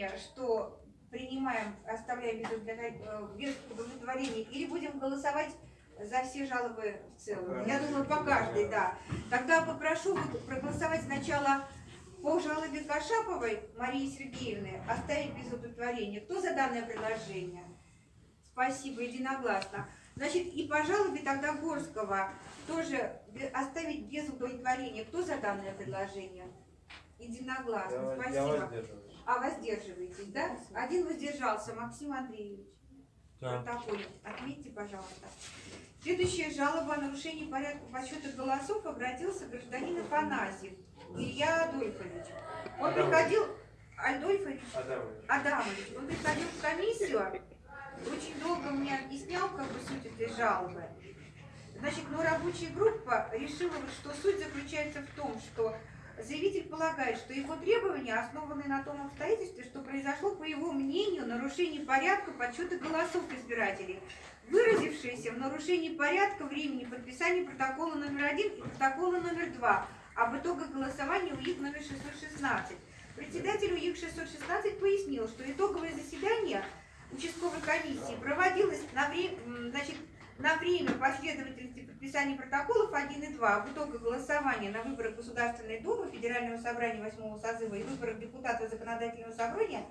решение, что принимаем, оставляем без, удовлетворения, э, без удовлетворения, или будем голосовать за все жалобы в целом? Я думаю, по каждой, да. Тогда попрошу проголосовать сначала по жалобе Кашаповой Марии Сергеевны, оставить без удовлетворения. Кто за данное предложение? Спасибо, единогласно. Значит, и по жалобе тогда Горского тоже оставить без удовлетворения. Кто за данное предложение? Единогласно. Я, Спасибо. я. А воздерживаетесь, да? Один воздержался, Максим Андреевич. Да. Протоколе. Отметьте, пожалуйста. Следующая жалоба о нарушении порядка подсчета голосов обратился гражданин Афанасьев Илья Адольфович. Он Адамович. приходил... Адольфович? Адамович. Адамович. Он приходил в комиссию, очень долго мне объяснял, как бы суть этой жалобы. Значит, но рабочая группа решила, что суть заключается в том, что заявитель полагает, что его требования основаны на том обстоятельстве, что произошло, по его мнению, нарушение порядка подсчета голосов избирателей, выразившееся в нарушении порядка времени подписания протокола номер один и протокола номер два об итогах голосования УИК номер 616. Председатель УИК 616 пояснил, что итоговое заседание участковой комиссии проводилось на, вре... м, значит, на время последовательности подписания протоколов 1 и 2 об итогах голосования на выборах Государственной Думы, Федерального собрания 8 созыва и выборах депутатов Законодательного собрания,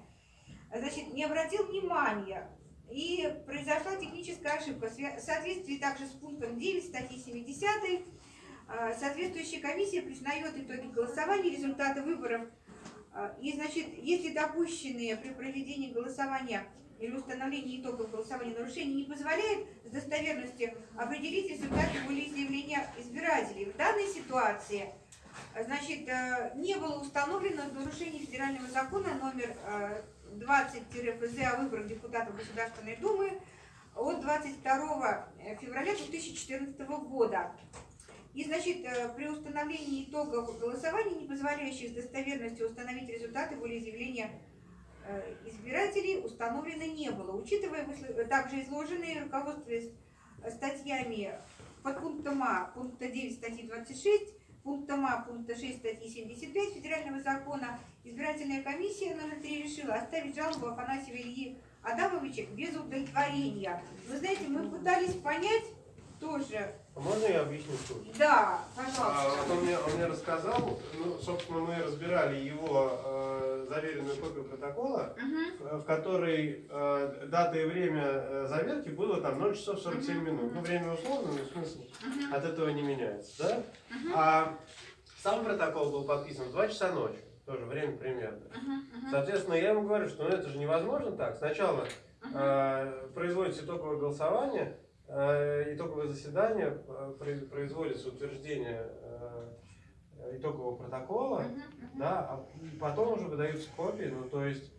значит, не обратил внимания и произошла техническая ошибка. В в соответствии также с пунктом 9 статьи 70 э, соответствующая комиссия признает итоги голосования, результаты выборов а, И, значит, если допущенные при проведении голосования или установлении итогов голосования нарушения не позволяет с достоверностью определить результаты волеизъявления избирателей. В данной ситуации значит, э, не было установлено нарушение федерального закона номер э, 20-ФЗ о выборах депутатов Государственной Думы от 22 февраля 2014 года. И, значит, э, при установлении итогов голосования, не позволяющих с достоверностью установить результаты волеизъявления э, избирателей, установлено не было. Учитывая высло- также изложенные руководствуясь статьями под пунктом А пункта 9 статьи 26, пунктом А пункта 6 статьи 75 Федерального закона, избирательная комиссия номер 3 решила оставить жалобу Афанасьева Ильи Адамовича без удовлетворения. Вы знаете, мы пытались понять тоже. А Можно я объясню суть? Да, А, пожалуйста. вот он, мне, он мне рассказал, ну, собственно, мы разбирали его э, заверенную копию протокола, э, в которой э, дата и время э, заверки было там 0 часов 47 Мгм, минут. Ну, время условно, но смысл Мгм. от этого не меняется, да? Мгм. А сам протокол был подписан в 2 часа ночи, тоже время примерно. Мгм. Соответственно, я ему говорю, что ну, это же невозможно так. Сначала Мгм. э, производится итоговое голосование, э, итоговое заседание, э, произ- производится утверждение э, итогового протокола, Мгм. Мгм. да, а потом уже выдаются копии, ну то есть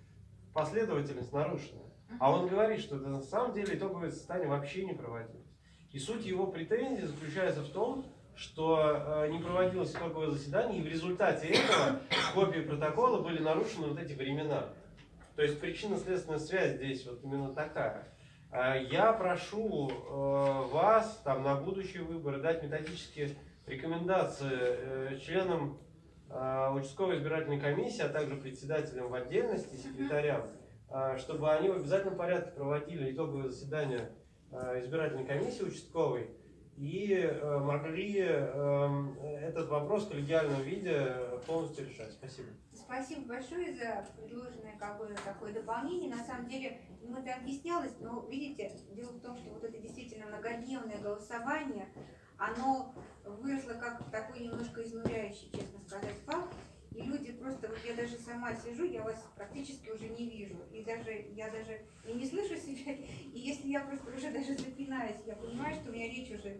последовательность нарушена. А он говорит, что это на самом деле итоговое заседание вообще не проводилось. И суть его претензии заключается в том, что э, не проводилось итоговое заседание, и в результате этого копии протокола были нарушены вот эти времена. То есть причинно-следственная связь здесь вот именно такая. Э, Я прошу э, вас там на будущие выборы дать методические рекомендации э, членам э, участковой избирательной комиссии, а также председателям в отдельности, секретарям, э, чтобы они в обязательном порядке проводили итоговое заседание избирательной комиссии участковой и могли эм, этот вопрос в коллегиальном виде полностью решать. Спасибо. Спасибо большое за предложенное какое-то такое дополнение. На самом деле, ему это объяснялось, но видите, дело в том, что вот это действительно многодневное голосование, оно выросло как такой немножко изнуряющий, честно сказать, факт. И люди просто, вот я даже сама сижу, я вас практически уже не вижу. И даже я даже и не слышу себя. И если я просто уже даже запинаюсь, я понимаю, что у меня речь уже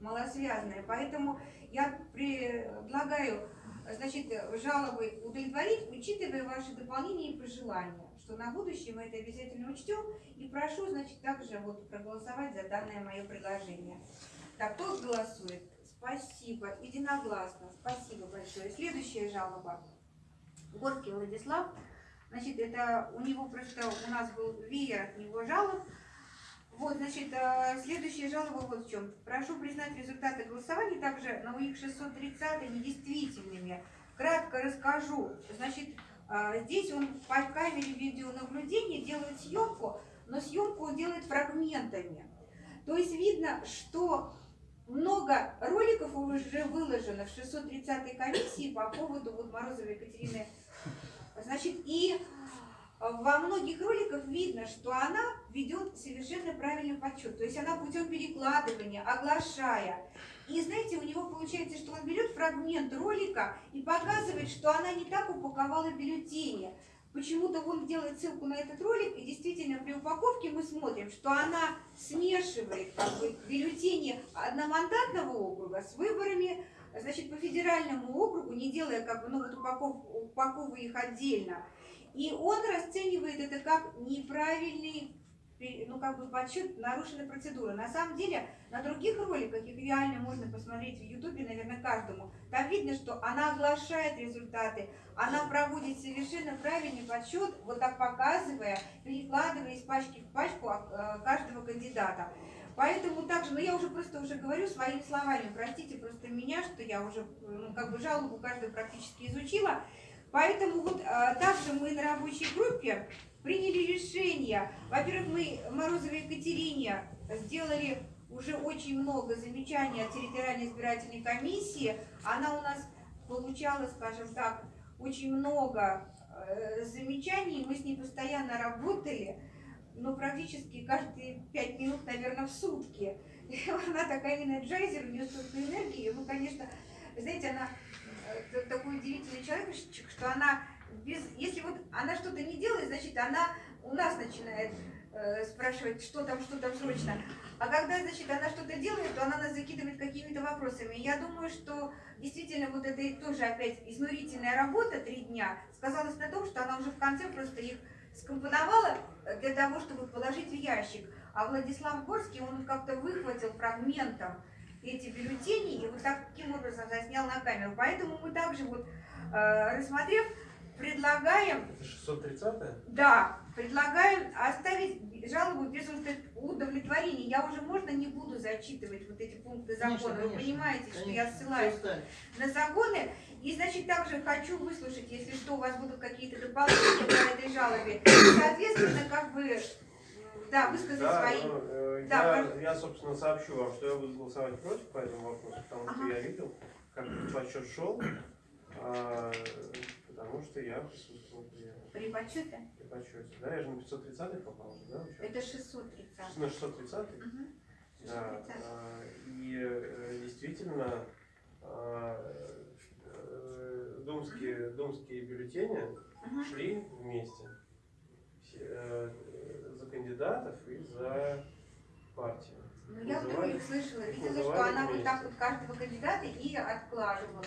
малосвязная. Поэтому я предлагаю значит, жалобы удовлетворить, учитывая ваши дополнения и пожелания, что на будущее мы это обязательно учтем. И прошу, значит, также вот проголосовать за данное мое предложение. Так, кто голосует? Спасибо. Единогласно. Спасибо большое. Следующая жалоба. Горский Владислав. Значит, это у него просто, у нас был веер от него жалоб. Вот, значит, э, следующая жалоба вот в чем. Прошу признать результаты голосования также на УИК 630 недействительными. Кратко расскажу. Значит, э, здесь он по камере съемку, но съемку он делает фрагментами. То есть видно, что много роликов уже выложено в 630-й комиссии по поводу вот Морозовой Екатерины. Значит, и во многих роликах видно, что она ведет совершенно правильный подсчет. То есть она путем перекладывания, оглашая. И знаете, у него получается, что он берет фрагмент ролика и показывает, что она не так упаковала бюллетени. Почему-то он делает ссылку на этот ролик, и действительно при упаковке мы смотрим, что она смешивает как бы, бюллетени одномандатного округа с выборами значит, по федеральному округу, не делая как бы, ну, вот упаков, упаковывая их отдельно. И он расценивает это как неправильный ну, как бы подсчет нарушенной процедуры. На самом деле, на других роликах, их реально можно посмотреть в Ютубе, наверное, каждому, там видно, что она оглашает результаты, она проводит совершенно правильный подсчет, вот так показывая, перекладывая из пачки в пачку а, э, каждого кандидата. Поэтому также, ну я уже просто уже говорю своими словами, простите просто меня, что я уже ну, как бы жалобу каждую практически изучила. Поэтому вот а, также мы на рабочей группе приняли решение. Во-первых, мы Морозовой Екатерине сделали уже очень много замечаний от территориальной избирательной комиссии. Она у нас получала, скажем так, очень много э, замечаний. Мы с ней постоянно работали, но практически каждые пять минут, наверное, в сутки. Она такая энерджайзер, у нее столько энергии. Ну, конечно, знаете, она э, такой удивительный человек, что она без, если вот она что-то не делает, значит, она у нас начинает э, спрашивать, что там, что там срочно. А когда, значит, она что-то делает, то она нас закидывает какими-то вопросами. Я думаю, что действительно вот это тоже опять изнурительная работа, три дня, сказалась на том, что она уже в конце просто их скомпоновала для того, чтобы положить в ящик. А Владислав Горский, он как-то выхватил фрагментом эти бюллетени и вот таким образом заснял на камеру. Поэтому мы также вот, э, рассмотрев предлагаем... Это 630 Да, предлагаем оставить жалобу без удовлетворения. Я уже, можно, не буду зачитывать вот эти пункты закона. Конечно, Вы понимаете, конечно, что я ссылаюсь на законы. И, значит, также хочу выслушать, если что, у вас будут какие-то дополнения по этой жалобе. Соответственно, как бы, да, высказать да, свои. Ну, э, да, я, я, собственно, сообщу вам, что я буду голосовать против по этому вопросу, потому ага. что я видел, как подсчет шел. А, Потому что я присутствовал при... При подсчете? При подсчете, да, я же на 530 попал, да? Участник? Это 630. На 630? Угу. Да, а, и э, действительно а, э, думские, думские бюллетени угу. шли вместе э, за кандидатов и за партию. Ну, я вдруг их слышала, видела, что она вместе. вот так вот каждого кандидата и откладывала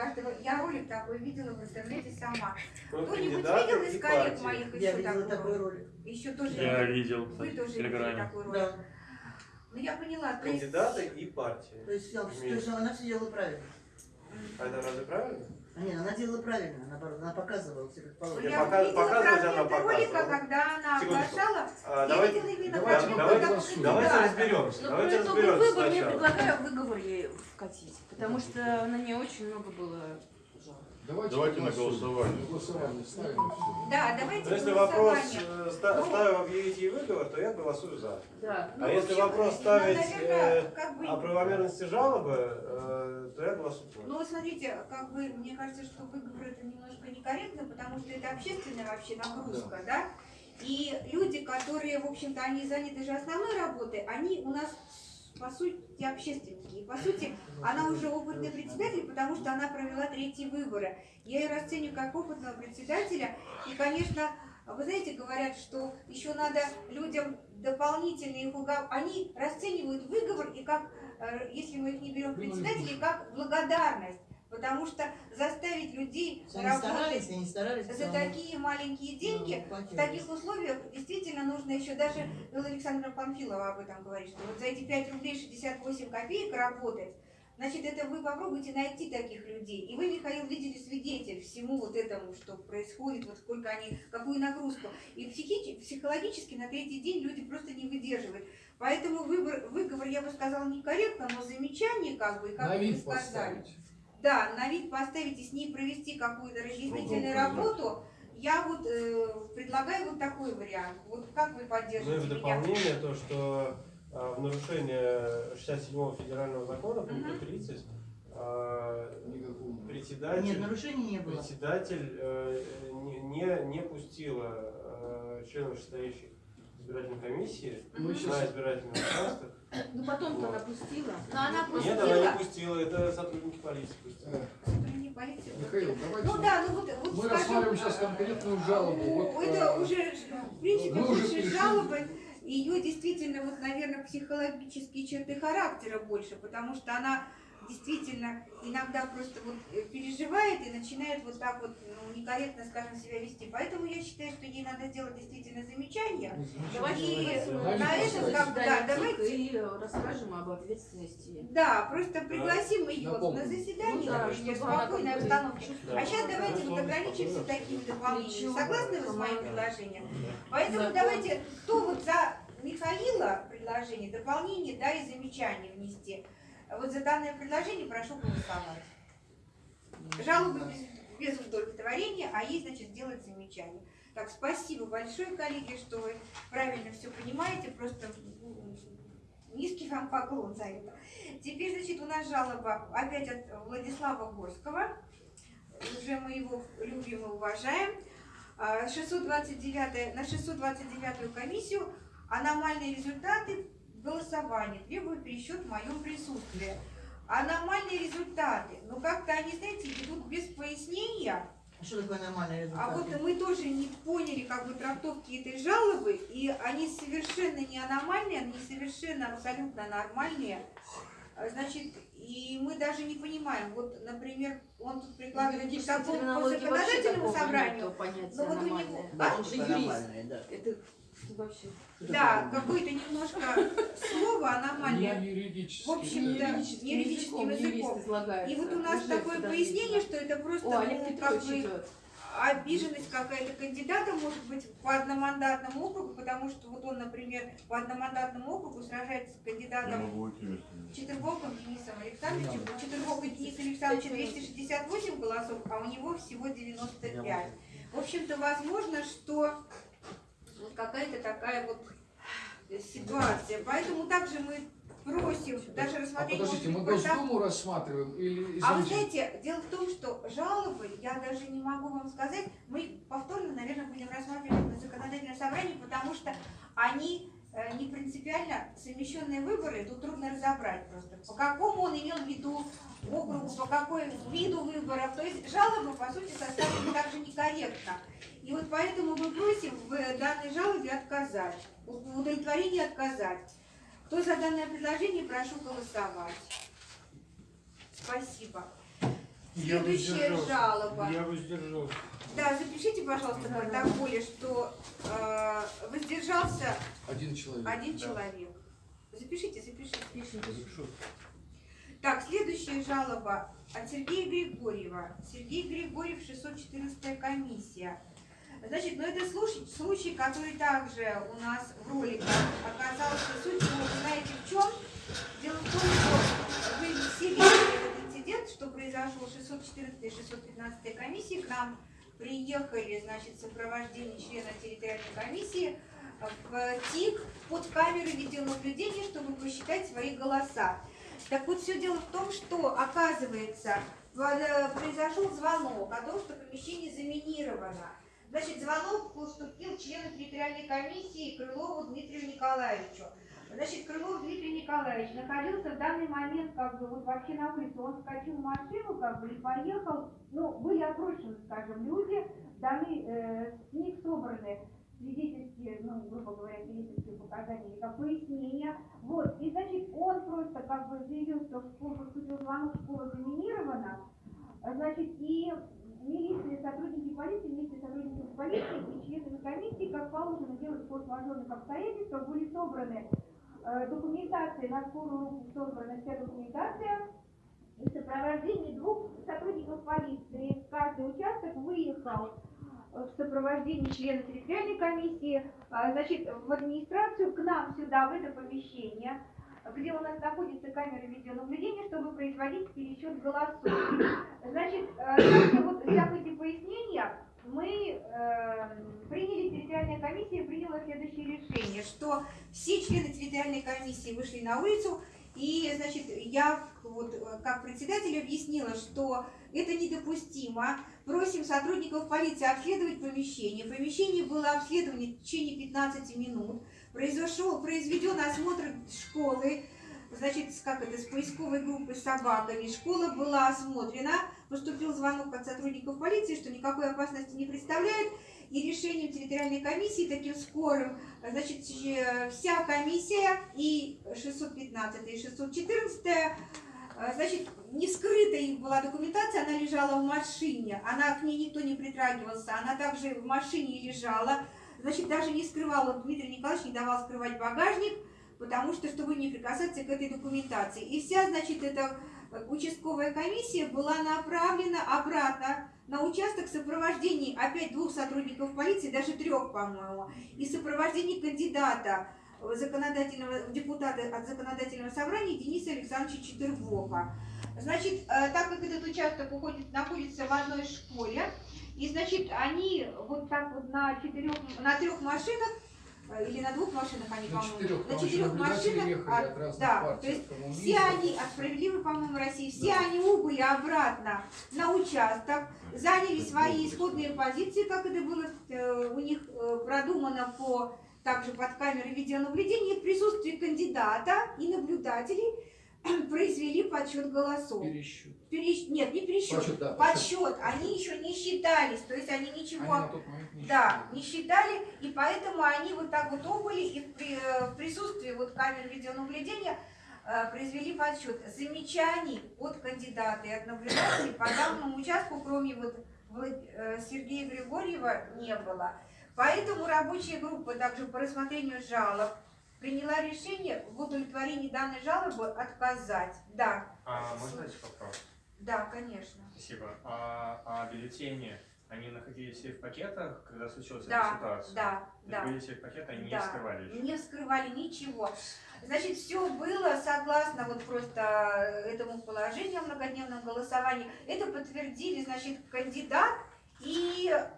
каждого. Я ролик такой видела в интернете сама. Кто-нибудь видел из коллег моих еще видела такой ролик? Еще тоже я видел. Вы тоже видели такой ролик? Да. Ну я поняла. Кандидаты есть... и партии. То есть, то есть она все делала правильно. А это разве правильно? Нет, она делала правильно, она, она показывала положено. Я пока, показывать она показывала. ролика, когда она оглашала, а, я давайте, видела именно давайте, давайте, давайте, давайте разберемся. Но давайте разберемся выбор, я предлагаю выговор ей вкатить, потому что на ней очень много было Давайте, давайте на голосование. голосование ставим Да, давайте Но если вопрос э, ста ну, ставим объявить ей выговор, то я голосую за. Да. Ну, а если общем, вопрос ставить наверное, э, как бы... о правомерности жалобы, э, то я голосую против. Ну, смотрите, как бы, мне кажется, что выговор это немножко некорректно, потому что это общественная вообще нагрузка, да? да? И люди, которые, в общем-то, они заняты же основной работой, они у нас по сути, общественники. И, по сути, она уже опытный председатель, потому что она провела третьи выборы. Я ее расцениваю как опытного председателя. И, конечно, вы знаете, говорят, что еще надо людям дополнительные их. Они расценивают выговор и как, э, если мы их не берем председателей, как благодарность. Потому что заставить людей они работать старались, они старались, за такие маленькие деньги, ну, в таких условиях действительно нужно еще даже, Белла Александра Памфилова об этом говорит, что вот за эти 5 рублей 68 копеек работать, значит, это вы попробуйте найти таких людей. И вы, Михаил, видели свидетель всему вот этому, что происходит, вот сколько они, какую нагрузку. И психи, психологически на третий день люди просто не выдерживают. Поэтому выбор, выговор, я бы сказала, некорректно, но замечание, как бы, как вы сказали. Да, на вид поставить и с ней провести какую-то разъяснительную работу, я вот э, предлагаю вот такой вариант. Вот как вы Ну и в поддержите меня? дополнение то, что а, в нарушение 67 федерального закона, пункта Мгм. 30, а, Никакого. председатель, Нет, нарушений не было. председатель э, не, не, не пустила э, членов состоящих избирательной комиссии на сейчас избирательный участок. Ну потом-то Вот. она пустила. Но она Нет, она не пустила. пустила, это сотрудники полиции пустили. Э, Сотрудники полиции. Михаил, Ну давайте. да, ну вот, вот Мы скажем, рассматриваем сейчас конкретную жалобу. Ну, Вот, это э, уже, в принципе, уже жалобы. Ее действительно, вот, наверное, психологические черты характера больше, потому что она действительно иногда просто вот э, переживает и начинает вот так вот ну, некорректно, скажем, себя вести. Поэтому я считаю, что ей надо сделать действительно замечание. Давайте И на этом, как бы, да, давайте- и расскажем об ответственности. Да, просто пригласим ее Напомню. на заседание, Ну да, например, в спокойной обстановке. чувствовала. А сейчас давайте вот ограничимся такими дополнениями. Согласны вы с моим предложением? Поэтому Закон. давайте, кто вот за Михаила предложение, дополнение, да, и замечание внести. Вот за данное предложение прошу голосовать. Жалобы без, без удовлетворения, а ей, значит, сделать замечание. Так, спасибо большое, коллеги, что вы правильно все понимаете, просто низкий вам поклон за это. Теперь, значит, у нас жалоба опять от Владислава Горского. Уже мы его любим и уважаем. А, 629, на 629 комиссию аномальные результаты голосования. Требую пересчет в моем присутствии. Аномальные результаты. Ну, как-то они, знаете, идут без пояснения. А Что такое нормальный результат? А вот мы тоже не поняли как бы трактовки этой жалобы, и они совершенно не аномальные, они совершенно абсолютно нормальные. А, Значит, и мы даже не понимаем, вот, например, он тут прикладывает к Юридической такому по законодательному собранию. Но вот у него-. Да, Он же юрист. да. Это вообще... Да, какое-то немножко слово Не аномальное. юридически. В общем, да, юридическим не юридическим языком. И вот у нас такое пояснение, что это просто О, ну, как бы обиженность какая-то кандидата может быть по одномандатному округу, потому что вот он, например, по одномандатному округу сражается с кандидатом. Четверговым Денисом Александровичем. У Четверговой Дениса Александровича 268 голосов, а у него всего 95. В общем-то, возможно, что вот какая-то такая вот ситуация. Поэтому также мы просим даже А рассмотреть... подождите, может мы. Госдуму рассматриваем или А вы знаете, дело в том, что жалобы, я даже не могу вам сказать, мы повторно, наверное, будем рассматривать на законодательном собрании, потому что они э, не принципиально совмещенные выборы, тут трудно разобрать просто, по какому он имел в виду округу, по какой виду выборов. То есть жалобы, по сути, составлены также некорректно. И вот поэтому мы просим в данной жалобе отказать, в удовлетворении отказать. Кто за данное предложение, прошу голосовать. Спасибо. Я Следующая воздержался. жалоба. Я воздержался. Да, запишите, пожалуйста, в протоколе, что э, воздержался один человек. один Да. человек. Запишите, запишите. Пишем. Запишу. Так, следующая жалоба от Сергея Григорьева. Сергей Григорьев, 614 комиссия. Значит, ну это случай, случай, который также у нас в роликах оказался. Суть его, вы знаете, в чем? Дело в том, что вы все видели этот инцидент, что произошел 614 и 615 комиссии. К нам приехали, значит, в сопровождении члена территориальной комиссии в ТИК под камеры видеонаблюдения, чтобы посчитать свои голоса. Так вот, все дело в том, что, оказывается, э, произошел звонок о том, что помещение заминировано. Значит, звонок поступил члену территориальной комиссии Крылову Дмитрию Николаевичу. Значит, Крылов Дмитрий Николаевич находился в данный момент как бы вот вообще на улице. Он вскочил в машину как бы и поехал. Ну, были опрошены, скажем, люди, даны, э, с них собраны свидетельские, ну, грубо говоря, свидетельские показания или как пояснения. Вот, и значит, он просто как бы заявил, что в школу поступил звонок, школа заминирована. Значит, и милиция, сотрудники полиции, вместе с сотрудниками полиции и членами комиссии, как положено делать форс-мажорных обстоятельствах, были собраны э, документация, на скорую руку собрана вся документация, и в сопровождении двух сотрудников полиции каждый участок выехал э, в сопровождении члена территориальной комиссии, а, значит, в администрацию, к нам сюда, в это помещение, где у нас находится камера видеонаблюдения, чтобы производить пересчет голосов. Значит, э, вот эти пояснения, мы э, приняли, территориальная комиссия приняла следующее решение, что все члены территориальной комиссии вышли на улицу, и, значит, я вот э, как председатель объяснила, что это недопустимо. Просим сотрудников полиции обследовать помещение. Помещение было обследовано в течение 15 минут. Произошел, произведен осмотр школы, значит, как это, с поисковой группой с собаками. Школа была осмотрена, поступил звонок от сотрудников полиции, что никакой опасности не представляет. И решением территориальной комиссии таким скорым, значит, вся комиссия и 615 и 614 э, Значит, не скрытая была документация, она лежала в машине, она к ней никто не притрагивался, она также в машине лежала. Значит, даже не скрывала, Дмитрий Николаевич не давал скрывать багажник, потому что, чтобы не прикасаться к этой документации. И вся, значит, эта э, участковая комиссия была направлена обратно на участок в сопровождении опять двух сотрудников полиции, даже трех, по-моему, и в сопровождении кандидата в законодательного, депутата от законодательного собрания Дениса Александровича Четырбока. Значит, э, так как этот участок уходит, находится в одной школе, и значит, они вот так вот на четырех, на трех машинах э, или на двух машинах они, по-моему, на четырех машинах, ехали от да, партий, то есть все они, от справедливой, по-моему, России, все они убыли обратно на участок, заняли свои исходные позиции, как это было э, у них э, продумано по также под камерой видеонаблюдения, в присутствии кандидата и наблюдателей произвели подсчет голосов. Пересчет. Перещ- Нет, не пересчет, Подсчет, да, подсчет. Они еще не считались, то есть они Они ничего на тот момент не да, считали. не считали, и поэтому они вот так вот убыли, и в, при- э, в присутствии вот камер видеонаблюдения э, произвели подсчет. Замечаний от кандидата и от наблюдателей по данному участку, кроме вот э, Сергея Григорьева, не было. Поэтому рабочая группа также по рассмотрению жалоб приняла решение в удовлетворении данной жалобы отказать. Да, А можно задать вопрос? да, конечно. Спасибо. А, а бюллетени, они находились все в пакетах, когда случилась Да, эта ситуация? Да, есть да. были все в пакеты, они не Да, скрывали еще? Не скрывали ничего. Значит, все было согласно вот просто этому положению о многодневном голосовании. Это подтвердили, значит, кандидат и э,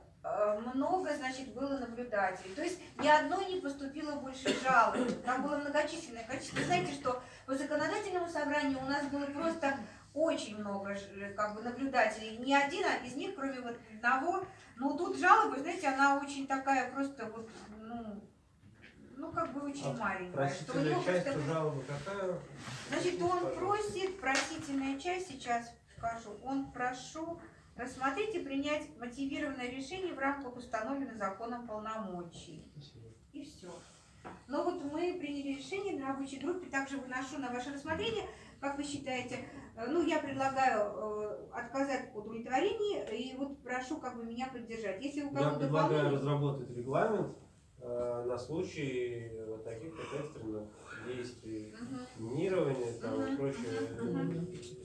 много, значит, было наблюдателей. То есть ни одной не поступило больше жалоб. Там было многочисленное количество. Вы знаете, что по законодательному собранию у нас было просто очень много как бы наблюдателей. Ни один из них, кроме вот одного, ну тут жалоба, знаете, она очень такая просто вот, ну, ну как бы очень А маленькая. Что у него часть просто- жалобы какая? Значит, он просит, просительная часть, сейчас скажу, он прошу рассмотреть и принять мотивированное решение в рамках установленных законом полномочий. И все. Но вот мы приняли решение на рабочей группе, также выношу на ваше рассмотрение, как вы считаете, Э, ну, я предлагаю э, отказать в удовлетворении, и вот прошу как бы меня поддержать. Если у Я кого-то предлагаю дополнение- разработать регламент э, на случай вот таких экстренных действий, Мгм. минирования там, и прочие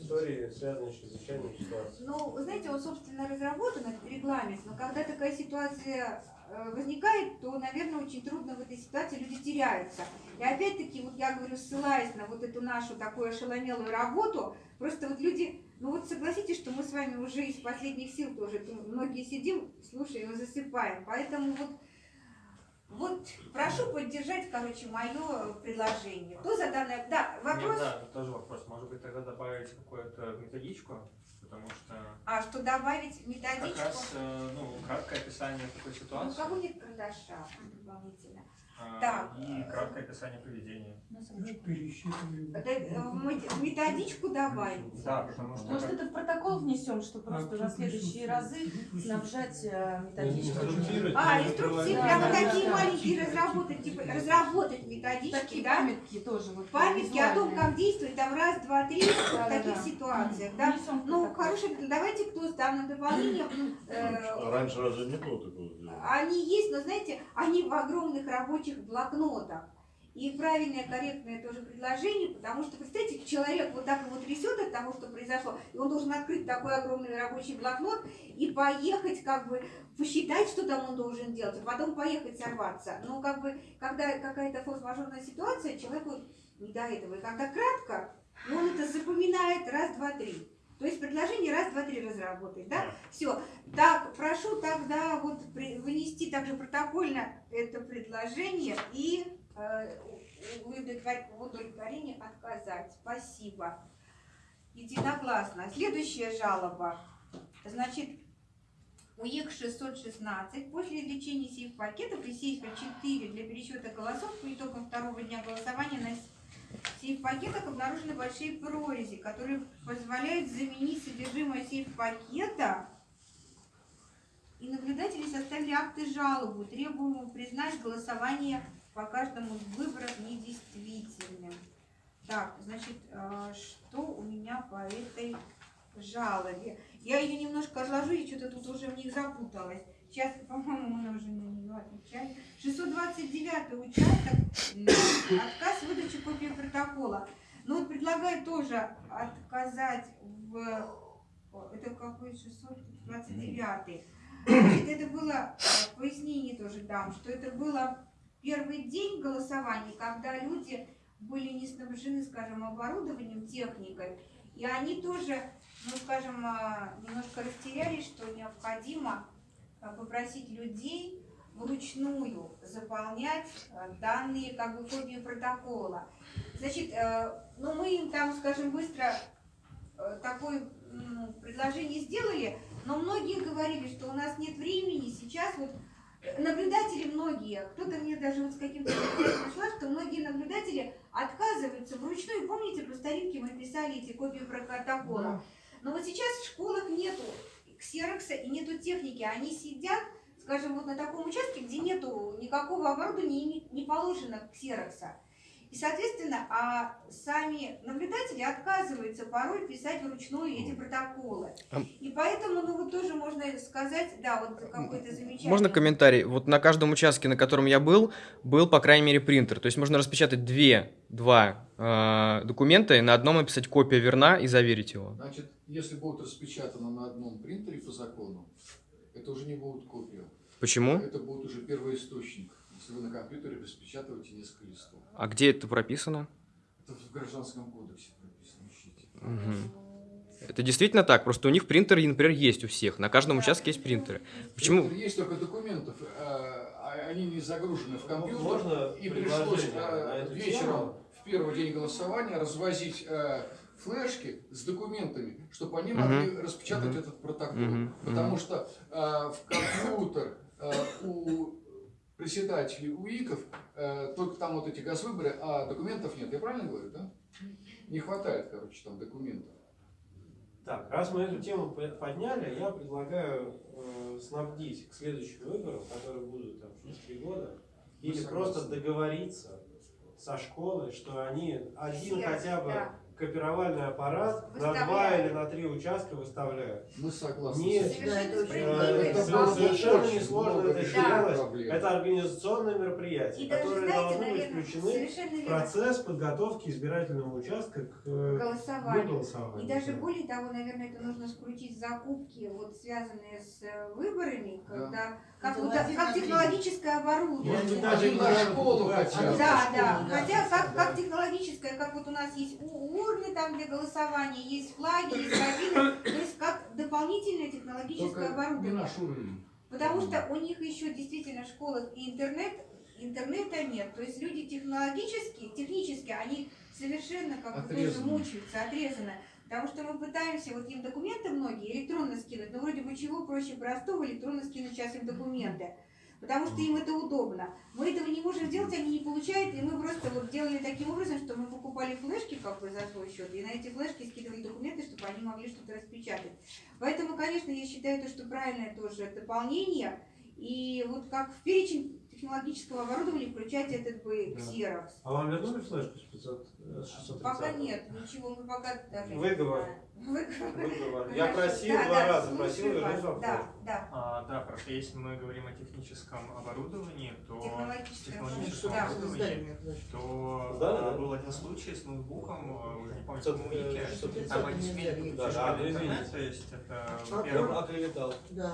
истории, связанные с чрезвычайной ситуацией. Ну, вы знаете, он, собственно, разработан, этот регламент, но когда такая ситуация э, возникает, то, наверное, очень трудно в этой ситуации, люди теряются. И опять-таки, вот я говорю, ссылаясь на вот эту нашу такую ошеломелую работу, просто вот люди, ну вот согласитесь, что мы с вами уже из последних сил тоже, многие сидим, слушаем и засыпаем, поэтому вот вот прошу поддержать, короче, мое предложение. Кто за данное... Да, вопрос... Нет, да, тоже вопрос. Может быть, тогда добавить какую-то методичку? Потому что А что добавить как методичку? раз, э, ну, краткое описание такой Ну, у ситуации кого нет карандаша дополнительно? А, Так. и краткое описание поведения. Это, э, в методичку добавить? Да, потому что... Может, это в протокол внесем, что просто на следующие разы снабжать э. Инструктировать, А, инструкции прямо Да, такие да. маленькие разработать, типа разработать методички, Такие да? памятки тоже. Вот, Памятки о том, как действовать там раз, два, три в Да, таких да. ситуациях, да? Внесем Ну, хорошее, давайте кто с данным дополнением. э, Раньше разве не было такого? Они есть, но знаете, они в огромных рабочих блокнотах. И правильное, корректное тоже предложение, потому что, представьте, человек вот так его трясет от того, что произошло, и он должен открыть такой огромный рабочий блокнот и поехать, как бы, посчитать, что там он должен делать, а потом поехать сорваться. Но, как бы, когда какая-то форс-мажорная ситуация, человеку не до этого. И когда кратко, он это запоминает раз, два, три. То есть предложение раз, два, три разработать, да? Все. Так, прошу тогда вот вынести также протокольно это предложение и э, у- удовлетвор- в удовлетворении отказать. Спасибо. Единогласно. Следующая жалоба. Значит, УЕК 616. После извлечения сейф пакетов и сейфа 4 для пересчета голосов по итогам второго дня голосования на сейф пакетах обнаружены большие прорези, которые позволяют заменить содержимое сейф пакета. И наблюдатели составили акты жалобы, требуемую признать голосование по каждому из выборов недействительным. Так, значит, э, что у меня по этой жалобе? Я ее немножко разложу, и что-то тут уже в них запуталась. Сейчас, по-моему, мы уже на нее отвечали. 629 участок, м, отказ в выдаче копии протокола. Ну вот предлагаю тоже отказать в... Это какой 629? Значит, это было, э, пояснение тоже дам, что это было первый день голосования, когда люди были не снабжены, скажем, оборудованием, техникой, и они тоже, ну, скажем, а, немножко растерялись, что необходимо а, попросить людей вручную заполнять данные как бы копии протокола. Значит, э, ну мы им там, скажем, быстро э, такое предложение сделали, но многие говорили, что у нас нет времени, сейчас вот э, наблюдатели многие, кто-то мне даже вот с каким-то пришла, что многие наблюдатели отказываются вручную. Помните, по старинке мы писали эти копии протокола. Но вот сейчас в школах нету ксерокса и нету техники. Они сидят, скажем, вот на таком участке, где нету никакого оборудования не положено ксерокса. И, соответственно, а сами наблюдатели отказываются порой писать вручную эти протоколы. И поэтому, ну вот тоже можно сказать, да, вот какой-то замечательный... Можно комментарий? Вот на каждом участке, на котором я был, был, по крайней мере, принтер. То есть можно распечатать две, два э, документа и на одном написать копия верна и заверить его. Значит, если будет распечатано на одном принтере по закону, это уже не будет копия. Почему? Это будет уже первоисточник, если вы на компьютере распечатываете несколько листов. А где это прописано? Это в Гражданском кодексе прописано, ищите. Мгм. Это действительно так? Просто у них принтеры, например, есть у всех. На каждом участке есть принтеры. Почему? Принтер Есть только документов, э, а они не загружены в компьютер. Можно И пришлось э, вечером в первый день голосования развозить э, флешки с документами, чтобы они могли распечатать Мгм. этот протокол. Мгм. Потому что э, в компьютер э, у председателей УИКов э, только там вот эти газвыборы, а документов нет. Я правильно говорю, да? Не хватает, короче, там документов. Так, раз мы эту тему по- подняли, я предлагаю э, снабдить к следующим выборам, которые будут там через три года, Мы или согласны. просто договориться со школой, что они один Все, хотя бы да. Копировальный аппарат на два или на три участка выставляют. Мы согласны. Не- с этим. Да, это очень Совершенно Э. Это было совершенно несложно это сделать. Это организационное мероприятие, И даже, которое знаете, должно быть включены в процесс подготовки избирательного участка к э, голосованию. И даже более того, наверное, это нужно скрутить закупки, вот связанные с э, выборами, когда как, один как технологическое Может оборудование. быть, Один даже на не школу надо хотя бы. покупать. Да, да. Хотя как, как технологическое, как вот у нас есть урны там для голосования, есть флаги, есть кабины, то есть как дополнительное технологическое Только не оборудование. наш уровень. Потому что у них еще действительно в школах и интернет, интернета нет. То есть люди технологически, технически, они совершенно как бы тоже мучаются, отрезаны. Потому что мы пытаемся, вот им документы многие электронно скинуть, но вроде бы чего проще простого электронно скинуть сейчас им документы. Потому что им это удобно. Мы этого не можем сделать, они не получают, и мы просто вот делали таким образом, что мы покупали флешки как бы за свой счет, и на эти флешки скидывали документы, чтобы они могли что-то распечатать. Поэтому, конечно, я считаю, то, что правильное тоже дополнение. И вот как в перечень технологического оборудования включать этот бы Да. А вам вернули флешку с 500, э, 630? Пока нет, ничего, мы пока даже не Выговор. знаем. Выговор. Я Хорошо. просил Да, два да, раза, просил вернуть вас. вам Да, да. А, да, просто если мы говорим о техническом оборудовании, то технологическом Да. оборудовании, то Сдали, а, да? был один случай с ноутбуком, а, уже не помню, в 500, каком э, веке, 630. там они смели Да, да, интернет, то есть это, А, во-первых, оклеветал. Да,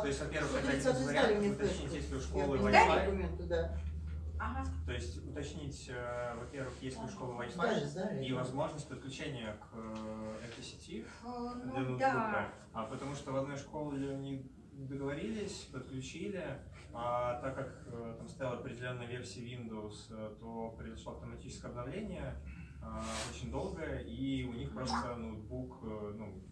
то есть, во-первых, это один 630 из сдали вариантов, мне уточнить, флешку. если у школы Wi-Fi. Ага. То есть уточнить, э, во-первых, есть ли у школы Wi-Fi и возможность подключения к э, этой сети Э, для Ну ноутбука. да. А потому что в одной школе они договорились, подключили, а так как э, там стояла определенная версия Windows, э, то произошло автоматическое обновление а, очень долго, и у них просто ноутбук э, ну,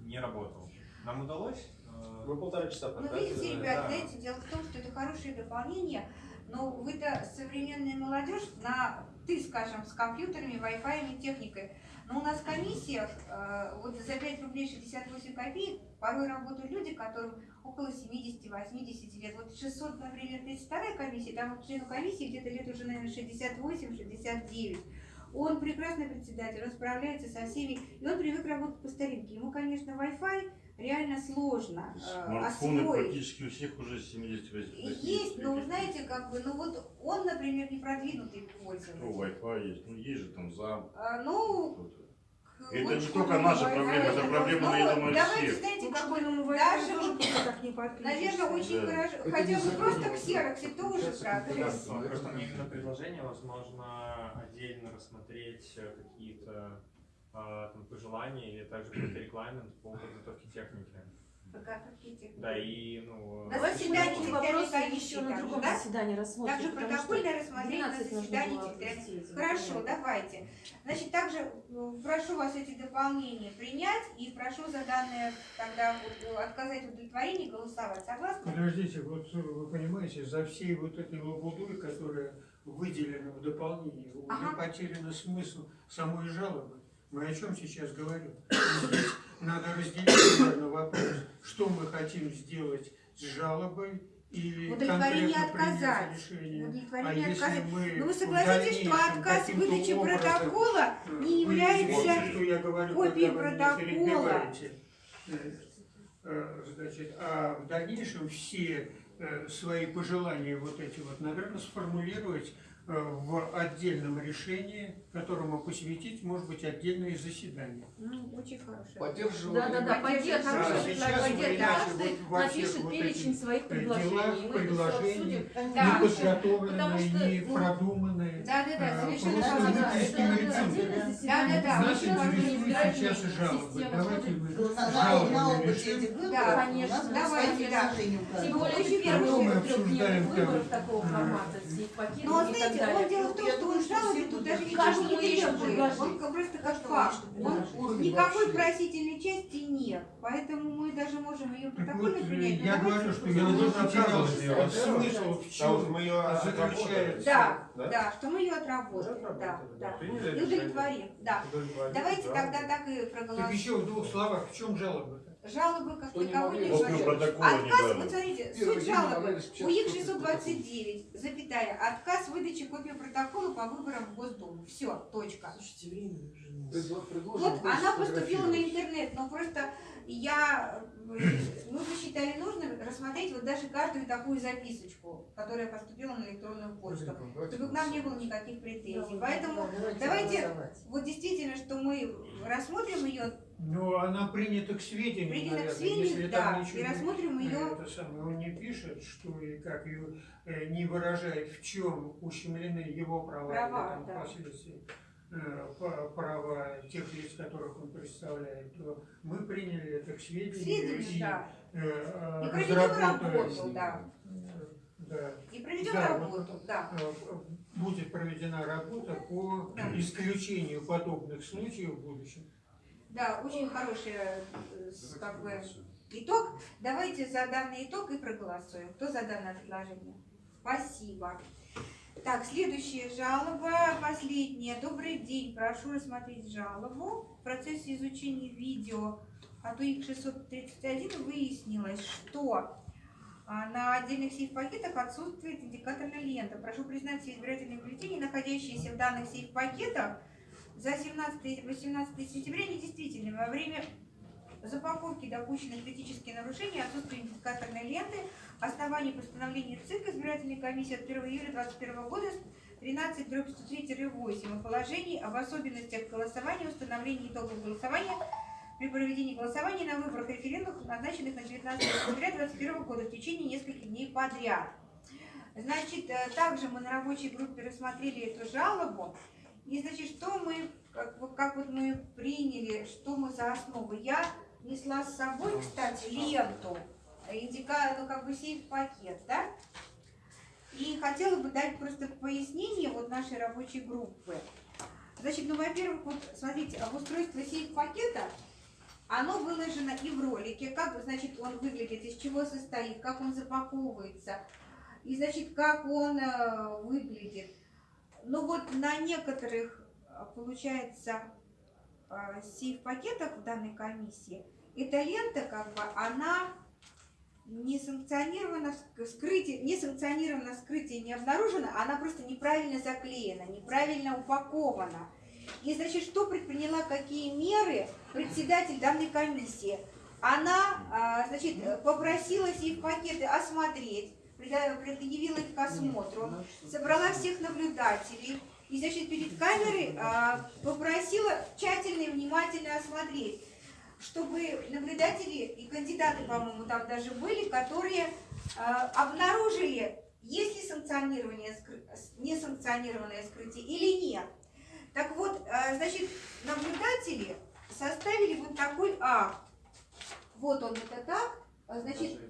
не работал. Нам удалось. э, Мы полтора часа Ну, потратили видите, на ребят, да. знаете, дело в том, что это хорошее дополнение, но вы-то современная молодежь на ты, скажем, с компьютерами, Wi-Fi техникой. Но у нас в комиссиях э, вот за 5 рублей 68 копеек порой работают люди, которым около 70-80 лет. Вот 600, например, 32 комиссия, там вот члену комиссии где-то лет уже, наверное, 68-69. Он прекрасный председатель, он справляется со всеми, и он привык работать по старинке. Ему, конечно, Wi-Fi реально сложно э, Смартфоны освоить. практически у всех уже 70 Есть, но знаете, как бы, ну вот он, например, не продвинутый Ну, пользователь. Wi-Fi есть, ну есть же там зам. А, Ну, Это не только наша проблема, это проблема, ну, я думаю, Давайте, всех. знаете, Ну, как бы, школьному даже вот, никак не наверное, очень Да. хорошо, Это хотя бы просто это ксероксе тоже получается прогресс. просто мне именно предложение, возможно, отдельно рассмотреть э, какие-то там, пожелания или также какой-то регламент по подготовке техники. Да, и, ну... На заседании вопросы еще на другом да? заседании рассмотрим. Также протокольное рассмотрение на 12 нужно заседании территориальной Хорошо, документам. давайте. Значит, также э, прошу вас эти дополнения принять и прошу за данное тогда вот, э, отказать в удовлетворении голосовать. Согласны? Подождите, вот э, вы понимаете, за всей вот этой лабудой, которая выделена в дополнении, уже Ага. потерян смысл самой жалобы. Мы о чем сейчас говорим? Здесь надо разделить, наверное, вопрос, что мы хотим сделать с жалобой и Удовлетворение отказать. решение. А Удовлетворение если отказать. мы Ну вы в согласитесь, что отказ выдачи образом, протокола не является извините, говорю, копией протокола. Э, э, Значит, а в дальнейшем все свои пожелания вот эти вот, наверное, сформулировать э, в отдельном решении, которому посвятить, может быть, отдельное заседание. Ну, очень хорошее. Поддерживаю. Да, да, да, Поддерживаю. поддерживаю. А вы иначе Каждый вот напишет вот перечень своих э, предложений. делах, предложений. Да. не Потому подготовленные, что, не ну, продуманные. Да, да, да, А, совершенно просто Да, да, Да, интересует избирательная сейчас жалобы. Давайте вы Ну, жалобы решим. Да, конечно. Давайте, да. Тем более хорошо. Мы трехдневных обсуждаем выборов такого э, формата, Но и так знаете, он дело в том, Я что он жалобы тут даже ничего не требует. Он как- просто как факт. никакой просительной части нет. Поэтому мы даже можем ее протокольно принять. но я говорю, что я Ну, ну, А мы ее Да? да, что мы ее Мы отработали. Да, отработали, да. Приняли И удовлетворим. Да. Давайте да. тогда так и Так проголосуем. еще в двух словах, в чем жалоба-то? Жалобы как Что не Отказ, вот смотрите, суть жалобы. распечатать УИК копию 629, запятая, отказ выдачи копии протокола по выборам в Госдуму. Все, точка. Предло- предложим Вот она поступила на интернет, но просто я, мы посчитали нужным рассмотреть вот даже каждую такую записочку, которая поступила на электронную почту, Давайте чтобы к нам не было никаких претензий. Да, Поэтому давайте вот действительно, что мы рассмотрим ее, Ну, она принята к сведению, принято к наверное, сведению, если там да, и не- рассмотрим ее Это самое, он не пишет, что и как ее э, не выражает, в чем ущемлены его права, Права, там да. впоследствии па- права тех лиц, которых он представляет, то мы приняли это к сведению, сведению, и, да, э, э, и проведем разработаем, работу, да, э, да, и проведем Да, работу, да. э, будет проведена работа по Да. исключению подобных случаев в будущем. Да, очень хороший э, как бы итог. Давайте за данный итог и проголосуем. Кто за данное предложение? Спасибо. Так, следующая жалоба, последняя. Добрый день, прошу рассмотреть жалобу. В процессе изучения видео от УИК 631 выяснилось, что а, на отдельных сейф-пакетах отсутствует индикаторная лента. Прошу признать все избирательные бюллетени, находящиеся в данных сейф-пакетах, за 17-18 сентября недействительны. Во время запаковки допущены критические нарушения, отсутствие индикаторной ленты, основание постановления ЦИК избирательной комиссии от 1 июля 2021 года 13 103-8 о положении об особенностях голосования, установлении итогов голосования при проведении голосования на выборах и референдумах, назначенных на 19 сентября 2021 года в течение нескольких дней подряд. Значит, э, также мы на рабочей группе рассмотрели эту жалобу. И, значит, что мы, как, как вот мы приняли, что мы за основу. Я несла с собой, кстати, ленту, индика, ну, как бы сейф-пакет, да? И хотела бы дать просто пояснение вот нашей рабочей группы. Значит, ну, во-первых, вот смотрите, обустройство сейф-пакета, оно выложено и в ролике, как, значит, он выглядит, из чего состоит, как он запаковывается, и, значит, как он э, выглядит. Ну, вот на некоторых, э, получается, э, сейф-пакетах в данной комиссии, эта лента, как бы, она не санкционировано ск- скрытие, не санкционировано скрытие не обнаружено, она просто неправильно заклеена, неправильно упакована. И, значит, что предприняла, какие меры председатель данной комиссии? Она, а, значит, попросила сейф пакеты осмотреть, предъявила их к осмотру, собрала всех наблюдателей и, значит, перед камерой а, попросила тщательно и внимательно осмотреть чтобы наблюдатели и кандидаты, по-моему, там даже были, которые э, обнаружили, есть ли санкционирование, несанкционированное скрытие или нет. Так вот, э, значит, наблюдатели составили вот такой акт. Вот он это так. Значит,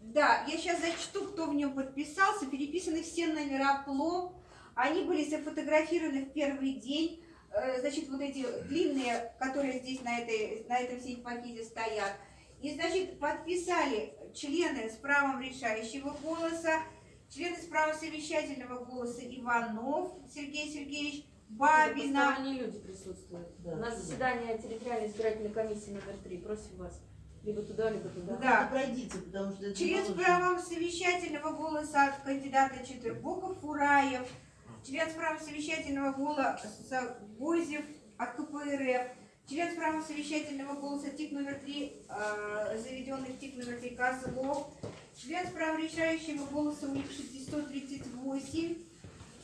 да, я сейчас зачту, кто в нем подписался. Переписаны все номера плом. Они были зафотографированы в первый день. Э, Значит, вот эти длинные, которые здесь на, этой, на этом сейф-пакете стоят. И, значит, подписали члены с правом решающего голоса, члены с правом совещательного голоса Иванов Сергей Сергеевич, Бабина, Посторонние люди присутствуют. Да, У нас заседание территориальной избирательной комиссии номер три. Просим вас. Либо туда, либо туда. Да. Ну, Пройдите, потому что положено. правом совещательного голоса от кандидата Четвербоков Фураев, член с правом совещательного голоса Гозев от КПРФ, член с правом совещательного голоса ТИК номер 3, заведенный в ТИК номер 3 Козлов, член с правом решающего голоса УИК 638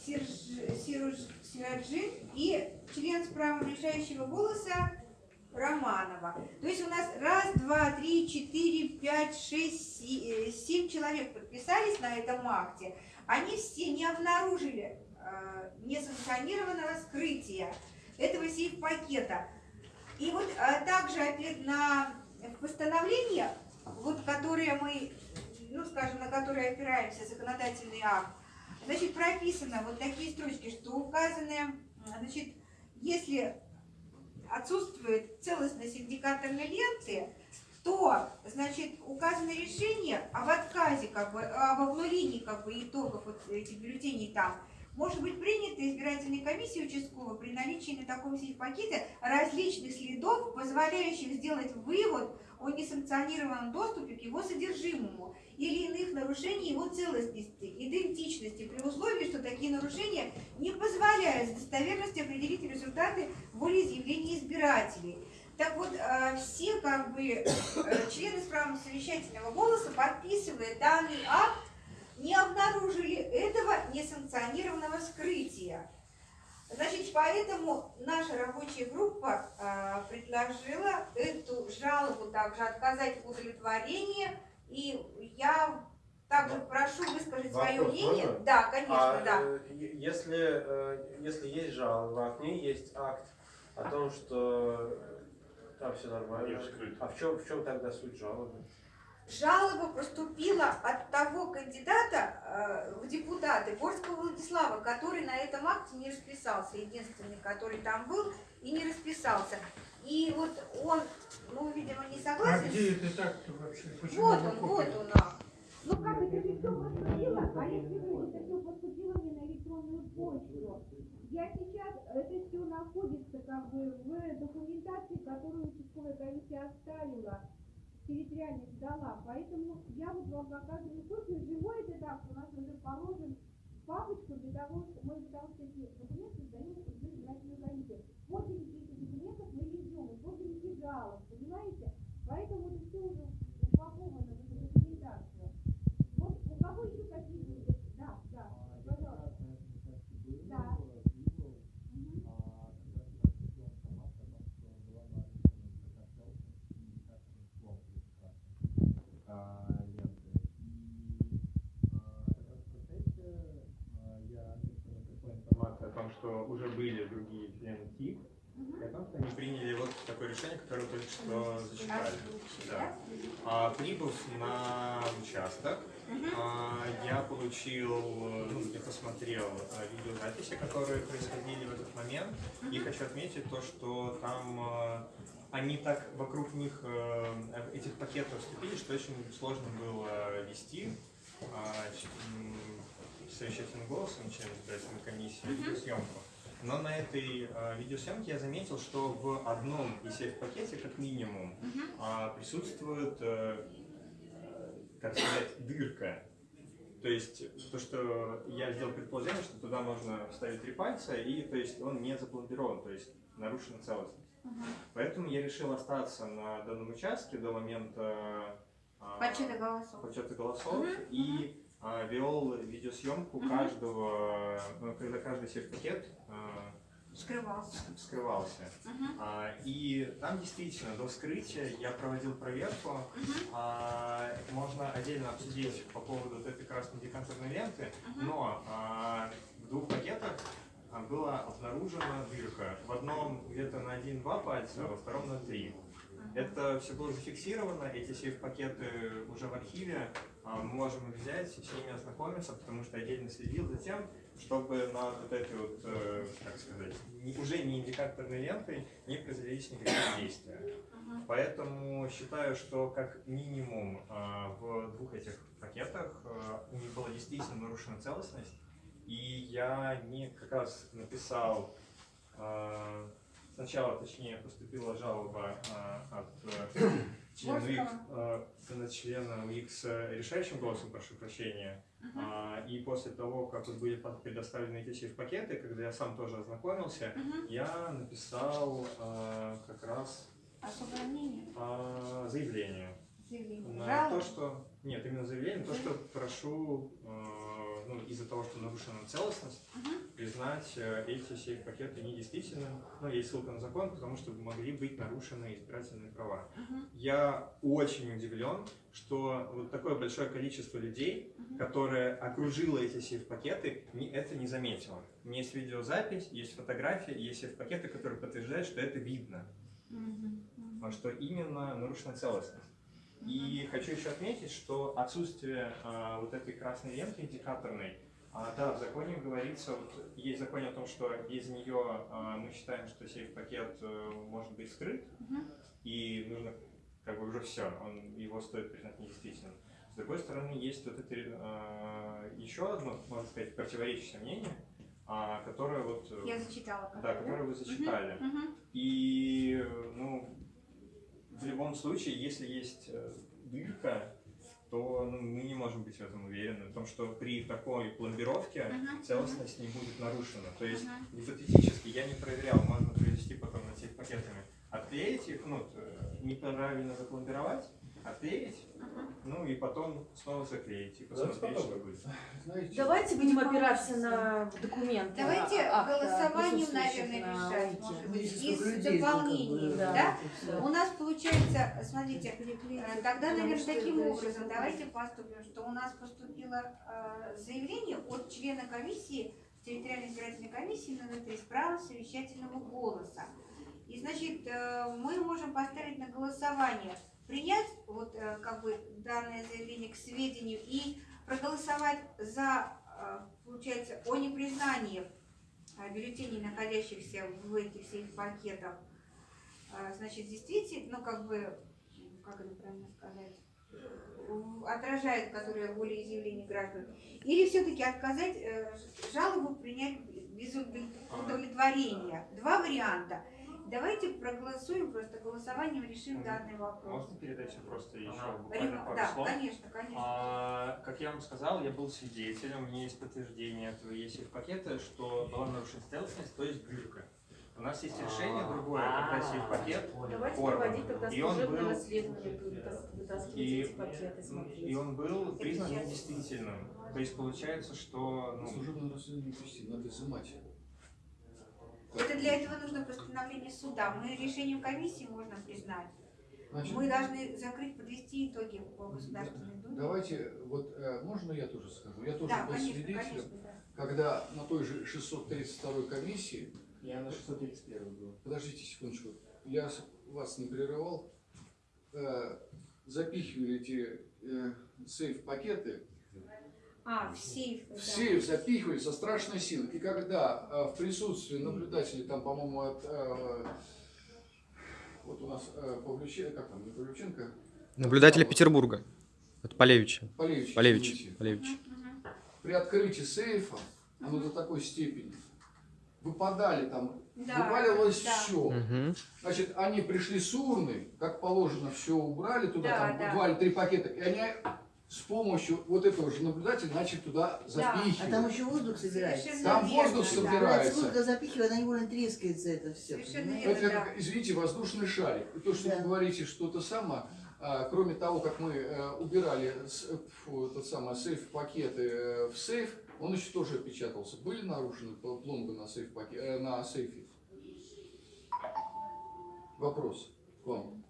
Серж- Серуж- Сираджин и член с правом решающего голоса Романова. То есть у нас раз, два, три, четыре, пять, шесть, э, семь человек подписались на этом акте. Они все не обнаружили э, несанкционированного скрытия этого сейф-пакета. И вот э, также опять на постановление, вот которое мы, ну скажем, на которое опираемся, законодательный акт, значит, прописано вот такие строчки, что указанные, значит, если отсутствует целостность индикаторной ленты, то, значит, указано решение об отказе, как бы, об обнулении, как бы, итогов вот этих бюллетеней там, может быть принято избирательной комиссией участковой при наличии на таком пакете различных следов, позволяющих сделать вывод о несанкционированном доступе к его содержимому или иных нарушений его целостности, идентичности, при условии, что такие нарушения не позволяют с достоверностью определить результаты волеизъявления избирателей. Так вот, э, все как бы э, члены правом совещательного голоса, подписывая данный акт, не обнаружили этого несанкционированного скрытия. Значит, поэтому наша рабочая группа э, предложила эту жалобу также отказать в удовлетворении. И я также прошу высказать свое Вопрос мнение. можно? Да, конечно, А, да. э, если, э, если есть жалоба, а к ней есть акт о том, что э, там все нормально, а в чем, в чем тогда суть жалобы? Жалоба поступила от того кандидата э, в депутаты Горского Владислава, который на этом акте не расписался, единственный, который там был и не расписался. И вот он, ну, видимо, не А согласен. где это так-то вообще? Почему Вот он, вот он акт. Ну как это же все поступило? А если вы это все поступило мне на электронную почту? Я сейчас, это все находится как бы в документации, которую участковая комиссия оставила, территориально сдала. Поэтому я вот вам показываю копию. Живой этот акт у нас уже положен папочку для того, что мы потому что эти документы сдаем в избирательную комиссию этих документов мы не ждем, и подписи жалоб, понимаете? Поэтому это все уже упаковано в эту документацию. Вот у кого еще какие-то... Да, да, пожалуйста. Да. Мгм. Что уже были другие члены ТИК, и о том, что они приняли вот такое решение, которое только что зачитали. Да. А, прибыв на участок, а, я получил, ну, я посмотрел э, видеозаписи, которые происходили в этот момент, и хочу отметить то, что там э, они так вокруг них, э, этих пакетов вступили, что очень сложно было вести. А, ч- м, совещательным голосом членов избирательной комиссии видеосъемку. Но на этой э, видеосъемке я заметил, что в одном из пакете, как минимум, а, присутствует, э, э, как сказать, дырка. То есть то, что я сделал предположение, что туда можно вставить три пальца, и то есть он не запломбирован, то есть нарушена целостность. Поэтому я решил остаться на данном участке до момента а, Подсчета голосов. подсчета голосов и а, вел видеосъемку каждого, ну, когда каждый сейф-пакет а, Скрывался. скрывался. Мгм. А, И там действительно до вскрытия я проводил проверку. А, Можно отдельно обсудить по поводу вот этой красной декантерной ленты, но а, в двух пакетах а, была обнаружена дырка. В одном где-то на 1-2 пальца, а во втором на 3. Это все было зафиксировано, эти сейф-пакеты уже в архиве, а, мы можем их взять, с ними ознакомиться, потому что отдельно следил за тем, чтобы на вот этой вот, э, как сказать, уже не индикаторной лентой не произвелись никакие действия. Поэтому считаю, что как минимум а, в двух этих пакетах а, у них была действительно нарушена целостность, и я не как раз написал а, Сначала, точнее, поступила жалоба а, от э, члена УИК, э, на члена УИК с решающим голосом, прошу прощения. А, и после того, как вот были предоставлены эти сейф-пакеты, когда я сам тоже ознакомился, я написал а, как раз заявление. Заявление. На Жалоба. то, что... Нет, именно заявление, то, что прошу, ну, из-за того, что нарушена целостность, признать э, эти сейф-пакеты недействительным. Ну, есть ссылка на закон, потому что могли быть нарушены избирательные права. Я очень удивлен, что вот такое большое количество людей, которое окружило эти сейф-пакеты, это не заметило. У меня есть видеозапись, есть фотографии, есть сейф-пакеты, которые подтверждают, что это видно а что именно нарушена целостность. И хочу еще отметить, что отсутствие а, вот этой красной ленты индикаторной, а, да, в законе говорится, вот, есть в законе о том, что без нее а, мы считаем, что сейф-пакет э, может быть скрыт, и нужно как бы уже все, он, его стоит признать недействительным. С другой стороны, есть вот это а, еще одно, можно сказать, противоречащее мнение, а, которое вот... э, Я зачитала. Да, которое вы зачитали. Мгм. И, ну, в любом случае, если есть э, дырка, то ну, мы не можем быть в этом уверены, в том, что при такой пломбировке Мгм. целостность не будет нарушена. То есть Мгм. гипотетически я не проверял, можно провести потом над этими пакетами, отклеить их, ну, т- неправильно запломбировать, отклеить, ну и потом снова заклеить и посмотреть, потом. что будет. Знаете, Давайте будем опираться на документы. Давайте а- акта, голосованием, присутствующих наверное, на решать, может быть, из дополнений, бы, да? Да, всё. У нас получается, смотрите, э, тогда, наверное, таким образом давайте поступим, что у нас поступило э, заявление от члена комиссии, территориальной избирательной комиссии номер 3 с правом совещательного голоса. И, значит, э, мы можем поставить на голосование, принять вот э, как бы данное заявление к сведению и проголосовать за, э, получается, о непризнании э, бюллетеней, находящихся в этих всех пакетах, значит, действительно, ну, как бы, как это правильно сказать, отражает, которые волеизъявление граждан, или все-таки отказать жалобу принять без удов- удовлетворения. Два варианта. Давайте проголосуем, просто голосованием решим данный вопрос. Можно передать просто еще Ага. буквально пару Да, слов? конечно, конечно. А, как я вам сказал, я был свидетелем, у меня есть подтверждение этого, есть и в пакете, что была нарушена целостность, то есть дырка. У нас есть решение другое, когда сейф пакет, Давайте проводить тогда служебное расследование, и, эти пакеты, и он был признан недействительным. То есть получается, что ну, служебное расследование вести, надо изымать. Это для этого нужно постановление суда. Мы решением комиссии можно признать. Значит, Мы должны закрыть, подвести итоги по Государственной Думе. Давайте, вот э, можно я тоже скажу? Я тоже Да, был конечно, свидетелем. конечно, да. когда на той же 632 комиссии, Я на 631 был. подождите секундочку, я вас не прерывал, э, запихивали эти э, сейф-пакеты А, в сейф. в сейф запихивали со страшной силой. И когда э, в присутствии наблюдателей, там, по-моему, от, э, вот у нас э, Павлюченко, как там, не Павлюченко, Наблюдатели Петербурга. Это Полевича. Полевич, Полевич. Полевич. при открытии сейфа, оно до такой степени, выпадали там, Да, вываливалось да. все. Мгм. Значит, они пришли с урны, как положено, все убрали туда, Да, там да. два или три пакета, и они с помощью вот этого же наблюдателя начали туда А запихивать. там еще воздух собирается. Совершенно Там верно, воздух да. собирается. Сколько запихивает, она невольно трескается это все. Совершенно Это, верно, как, извините, воздушный шарик. И то, что Да. вы говорите, что то самое, а, кроме того, как мы э, убирали с- э, фу, тот самый сейф-пакеты э, в сейф, он еще тоже опечатался. Были нарушены пл- пломбы на, сейф на сейфе? Вопрос к вам.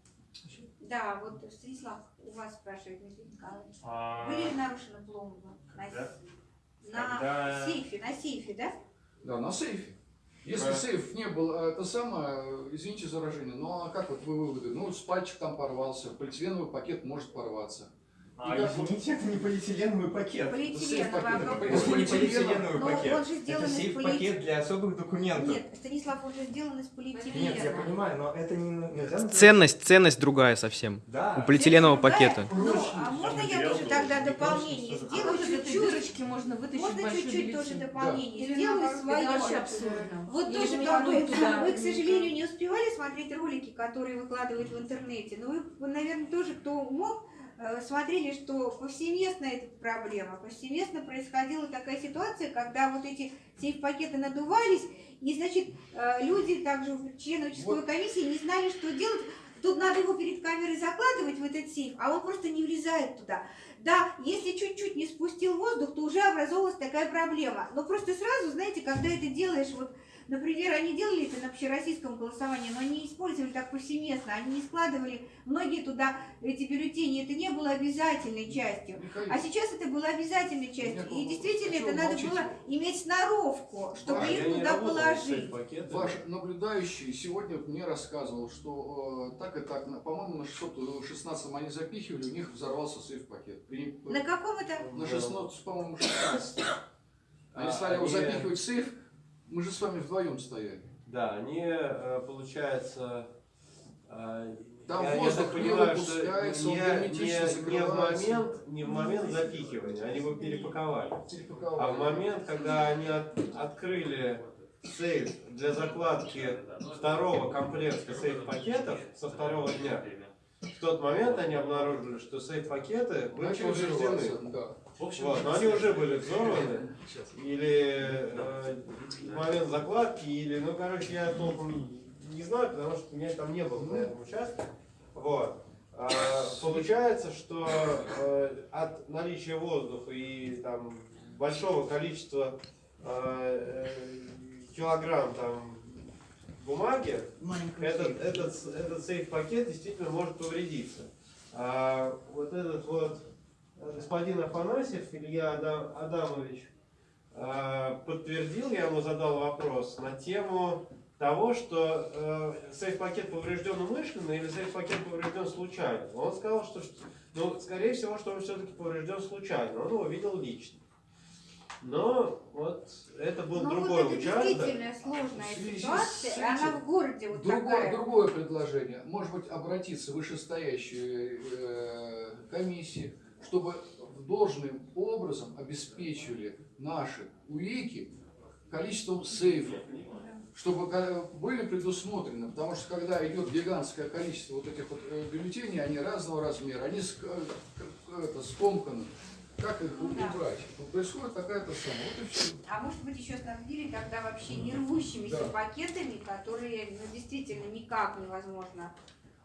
Да, вот Станислав, у вас спрашивает Дмитрий Николаевич. А, Были ли нарушены пломбы на, на Когда- сейфе, на сейфе, да? Да, на сейфе. Если Да. сейф не был, э, это самое, извините за выражение, а как вот вы выводы? Ну, с пальчик там порвался, полиэтиленовый пакет может порваться. А, да, извините, это не полиэтиленовый пакет. Полиэтиленовый, а? Это не полиэтиленовый Но пакет. он же сделан это сейф-пакет для особых документов. Нет, Станислав, он же сделан из полиэтилена. Нет, я понимаю, но это не нельзя Ценность, ценность другая совсем. Да. У полиэтиленового пакета. Ну, а можно я тоже тогда не дополнение А сделаю этой чуть-чуть? можно вытащить Можно большой чуть-чуть тоже дополнение Или сделаю свое. это вообще абсурдно. Вот Или тоже вы, к сожалению, не успевали смотреть ролики, которые выкладывают в интернете, но вы, вы, наверное, тоже, кто мог, смотрели, что повсеместно эта проблема, повсеместно происходила такая ситуация, когда вот эти сейф-пакеты надувались, и, значит, э, люди, также члены участковой Вот. комиссии не знали, что делать. Тут надо его перед камерой закладывать в этот сейф, а он просто не влезает туда. Да, если чуть-чуть не спустил воздух, то уже образовалась такая проблема. Но просто сразу, знаете, когда это делаешь, вот, например, они делали это на общероссийском голосовании, но они не использовали так повсеместно, они не складывали многие туда эти бюллетени, это не было обязательной частью. Михаил, А сейчас это было обязательной частью. И действительно, это надо молчите? было иметь сноровку, чтобы Ваня, их туда положить. Ваш наблюдающий сегодня мне рассказывал, что э, так и так, по-моему, на 616 они запихивали, у них взорвался сейф-пакет. На каком это? На 16, по-моему, 16. Они А, стали его они- запихивать в сейф, мы же с вами вдвоем стояли. Да, они, э, получается, э, Там я, я воздух так не понимаю, выпускается, он не, герметично не- не в момент, не в момент запихивания, они его перепаковали. Перепаковали. А в момент, когда они от- открыли сейф для закладки второго комплекта сейф-пакетов со второго дня, в тот момент они обнаружили, что сейф-пакеты были повреждены. взрываться, да. Вот, но они уже были взорваны, или э, в момент закладки, или, ну, короче, я толком не знаю, потому что меня там не было на этом участке. Вот. А, получается, что э, от наличия воздуха и там большого количества э, э, килограмм там бумаги, этот, этот, этот сейф-пакет действительно может повредиться. А, вот этот вот господин Афанасьев, Илья Адам- Адамович, а, подтвердил, я ему задал вопрос на тему того, что э, сейф-пакет поврежден умышленно или сейф-пакет поврежден случайно. Он сказал, что, ну, скорее всего, что он все-таки поврежден случайно. Он его видел лично. Но вот это был Ну другой вот это участок. действительно сложная связи с ситуация, этим она в городе вот Другое, такая. другое предложение. Может быть, обратиться в вышестоящие э, комиссии, чтобы должным образом обеспечивали наши УИКи количеством сейфов, чтобы были предусмотрены, потому что когда идет гигантское количество вот этих вот э, бюллетеней, они разного размера, они э, это, скомканы. Как их Ну да. убрать? Вот происходит такая-то самая. Вот и все. А может быть еще снабдили тогда вообще не рвущимися Да. пакетами, которые ну, действительно никак невозможно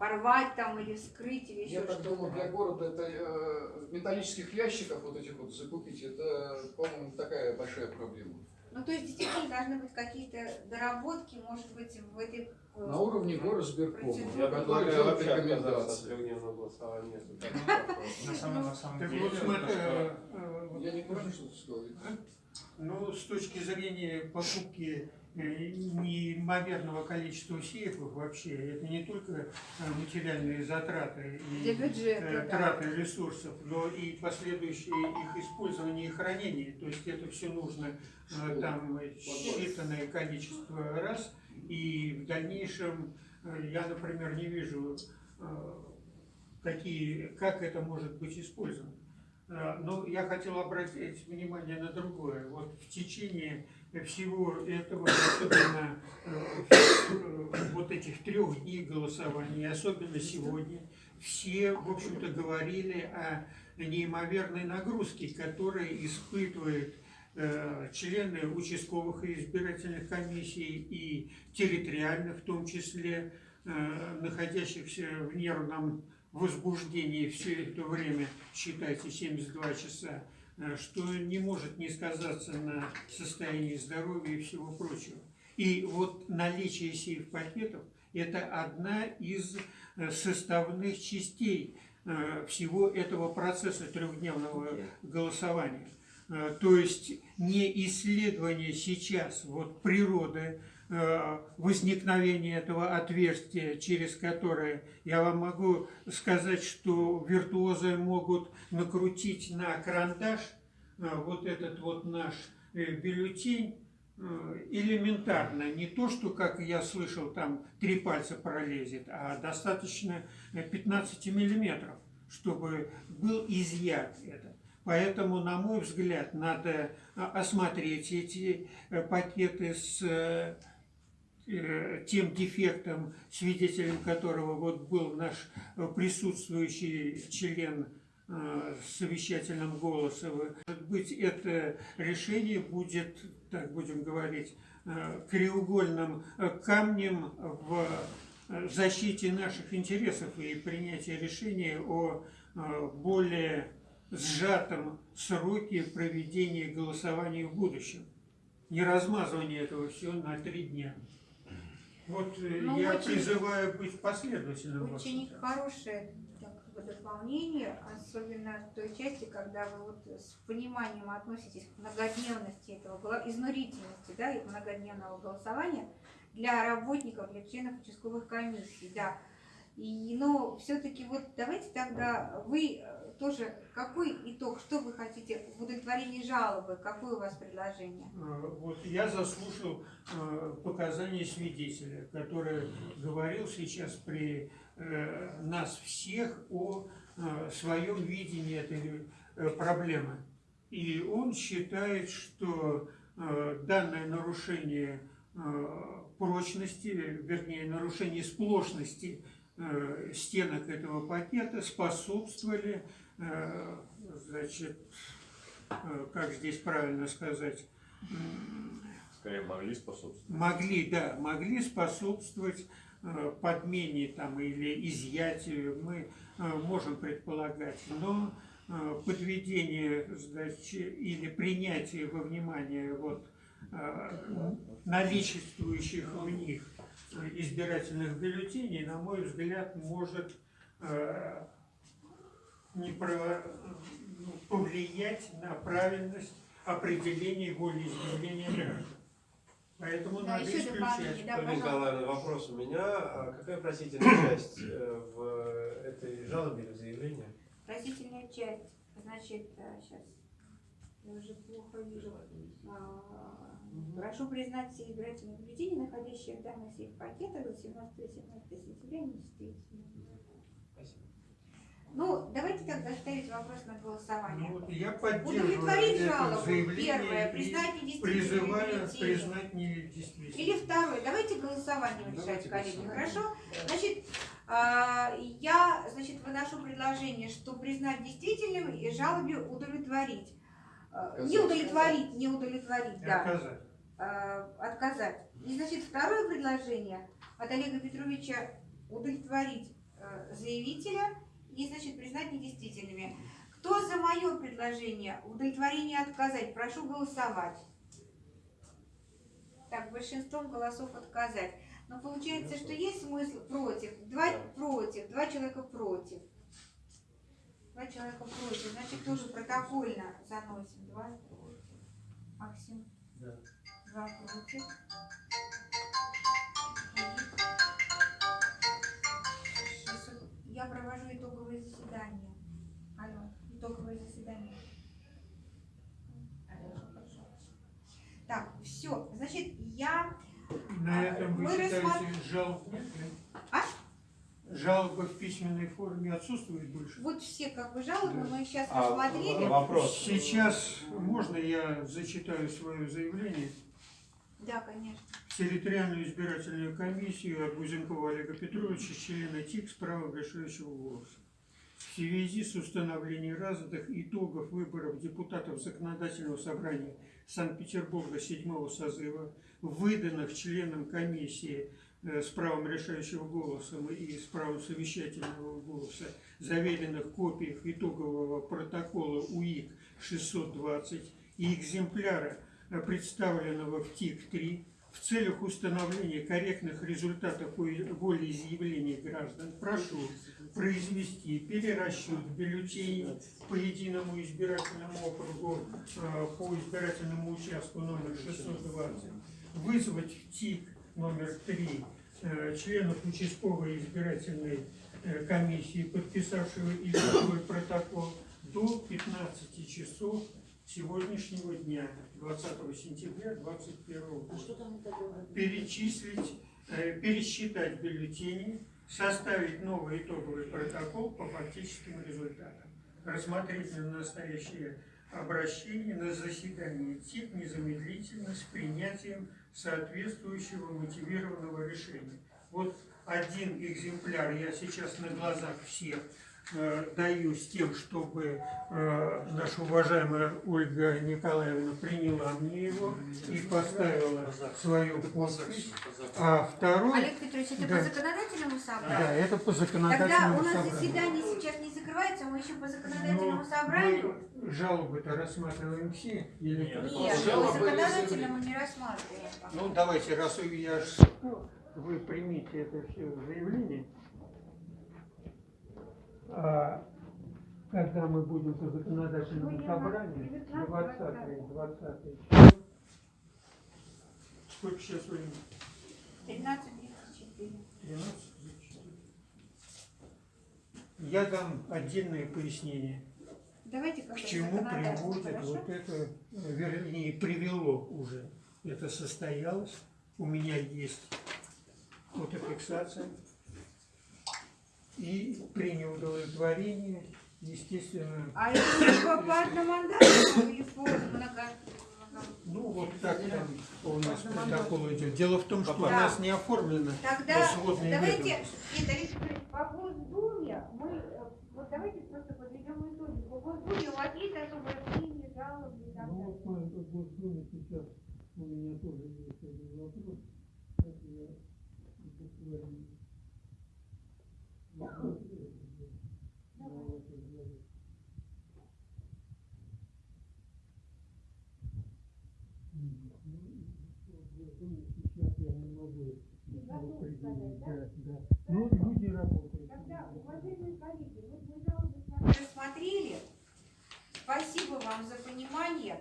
порвать там или вскрыть или еще Я так что-то. думаю, для города это э, металлических ящиков вот этих вот закупить, это, по-моему, такая большая проблема. Ну то есть действительно должны быть какие-то доработки, может быть, в этой... э, На уровне горосберкома, Я который предлагаю вообще отказаться от рекомендации. трехдневного голосования. так. На самом, деле, э, э, Я не понял, что ты сказал. Ну, с точки зрения покупки неимоверного количества сейфов вообще, это не только э, материальные затраты и бюджета, э, да. траты ресурсов, но и последующее их использование и хранение. То есть это все нужно э, там считанное количество раз, и в дальнейшем э, я, например, не вижу, э, какие, как это может быть использовано. Э, Но я хотел обратить внимание на другое. Вот в течение всего этого, особенно э, э, вот этих трех дней голосования, особенно сегодня, все, в общем-то, говорили о неимоверной нагрузке, которую испытывают э, члены участковых и избирательных комиссий и территориальных, в том числе, находящихся в нервном возбуждении. Все это время, считайте, 72 часа, что не может не сказаться на состоянии здоровья и всего прочего. И вот наличие сейф-пакетов – это одна из э, составных частей э, всего этого процесса трехдневного голосования. Э, То есть не исследование сейчас вот природы э, возникновения этого отверстия, через которое я вам могу сказать, что виртуозы могут накрутить на карандаш э, вот этот вот наш э, бюллетень элементарно, не то, что, как я слышал, там три пальца пролезет, а достаточно э, 15 миллиметров, чтобы был изъят этот. Поэтому, на мой взгляд, надо осмотреть эти пакеты с тем дефектом, свидетелем которого вот был наш э, присутствующий член э, совещательным голосом. Может быть, это решение будет, так будем говорить, э, краеугольным э, камнем в э, защите наших интересов и принятии решения о э, более сжатом сроке проведения голосования в будущем. Не размазывание этого всего на три дня. Вот э, Ну, я очень- призываю быть последовательным. в Очень этом. хорошее как дополнение, особенно в той части, когда вы вот с пониманием относитесь к многодневности этого, изнурительности, да, и многодневного голосования для работников, для членов участковых комиссий, да. И, но все-таки вот давайте тогда вы э, тоже, какой итог, что вы хотите в жалобы, какое у вас предложение? Э, Вот я заслушал э, показания свидетеля, который говорил сейчас при нас всех о своем видении этой проблемы. И он считает, что данное нарушение прочности, вернее, нарушение сплошности стенок этого пакета способствовали, э, значит, э, как здесь правильно сказать, Скорее могли способствовать. могли, да, могли способствовать э, подмене там или изъятию, мы э, можем предполагать, но э, подведение значит, или принятие во внимание вот э, наличествующих в них э, избирательных бюллетеней, на мой взгляд, может э, не про- ну, повлиять на правильность определения волеизъявления граждан. Поэтому Да, надо исключать. да. Николаевна, вопрос у меня. А Какая просительная часть э, в этой жалобе или заявлении? Просительная часть, значит, сейчас я уже плохо вижу. А, Прошу признать все избирательные бюллетени, находящие в данных всех пакетах до 17 17 сентября недействительными. Спасибо. Ну, давайте тогда ставить вопрос на голосование. Ну, я поддерживаю Удовлетворить это жалобу. заявление Первое, и признать бюллетени. признать недействительными. Или второе, давайте голосование решать, коллеги, хорошо? Значит, а, я, значит, выношу предложение, что признать действительным и жалобе удовлетворить. Не удовлетворить, не удовлетворить, И да. отказать. а, отказать. И, значит, второе предложение от Олега Петровича удовлетворить э, заявителя и, значит, признать недействительными. Кто за мое предложение удовлетворение отказать, прошу голосовать. Так, большинством голосов отказать. Но получается, что есть смысл против. Два против, два человека против. Два человека против. Значит, тоже протокольно заносим. Два против. Максим. Да. Два против. Я провожу итоговые заседания. Алло. Алло, хорошо. Так, все. Значит, я На этом вы Мы считаете рассмат- жалоб нет? Жалоба в письменной форме отсутствует больше? вот все как бы жалобы мы сейчас А, рассмотрели. Вопрос. Сейчас можно я зачитаю свое заявление? Да, конечно. В территориальную избирательную комиссию от Гузенкова Олега Петровича, члена ТИК с правом решающего голоса. В связи с установлением разных итогов выборов депутатов Законодательного собрания Санкт-Петербурга седьмого созыва, выданных членам комиссии э, с правом решающего голоса и с правом совещательного голоса, заверенных копиях итогового протокола УИК 620 и экземпляра э, представленного в ТИК-3 в целях установления корректных результатов волеизъявлений граждан прошу произвести перерасчет бюллетеней по единому избирательному округу э, по избирательному участку номер 620, вызвать ТИК номер 3 э, членов участковой избирательной э, комиссии, подписавшего итоговый протокол, до 15 часов сегодняшнего дня, 20 сентября 2021 года. Перечислить, э, пересчитать бюллетени, составить новый итоговый протокол по фактическим результатам. Рассмотреть на настоящее обращение на заседании ТИК незамедлительно с принятием соответствующего мотивированного решения. Вот один экземпляр я сейчас на глазах всех даю с тем, чтобы э, наша уважаемая Ольга Николаевна приняла мне его и поставила свою подпись. А второй, Олег Петрович, это Да. по законодательному собранию? да, это по Тогда законодательному у нас собранию. заседание сейчас не закрывается, мы еще по законодательному Но собранию. жалобы-то рассматриваем все? Или Нет. Нет, Жалобы по законодательному не рассматриваем. Ну, давайте, раз я вы примите это все заявление. А когда мы будем по законодательному собранию, 19, 20 20 Сколько сейчас времени? 13.34. 12? Я дам отдельное пояснение, Давайте к чему приводит вот это, э, вернее, привело уже. Это состоялось. У меня есть фотофиксация. И при неудовлетворении, естественно, А это по одномандатному или по много... ну вот так там у нас протокол идет. Дело в том, что у нас не оформлено Тогда давайте, нет, по Госдуме мы, э, вот давайте просто подведем итоги. По Госдуме у вас есть особое мнение, жалобы и так Ну вот в Госдуме сейчас, у меня тоже есть один вопрос. Это я буквально посмотрел уже на этот завод. Мгм. Ну, и в Госдуме сейчас я не могу его определить. Да, да. Ну, люди работают. Тогда, уважаемые коллеги, вот мы жалобы рассмотрели. Спасибо вам за понимание.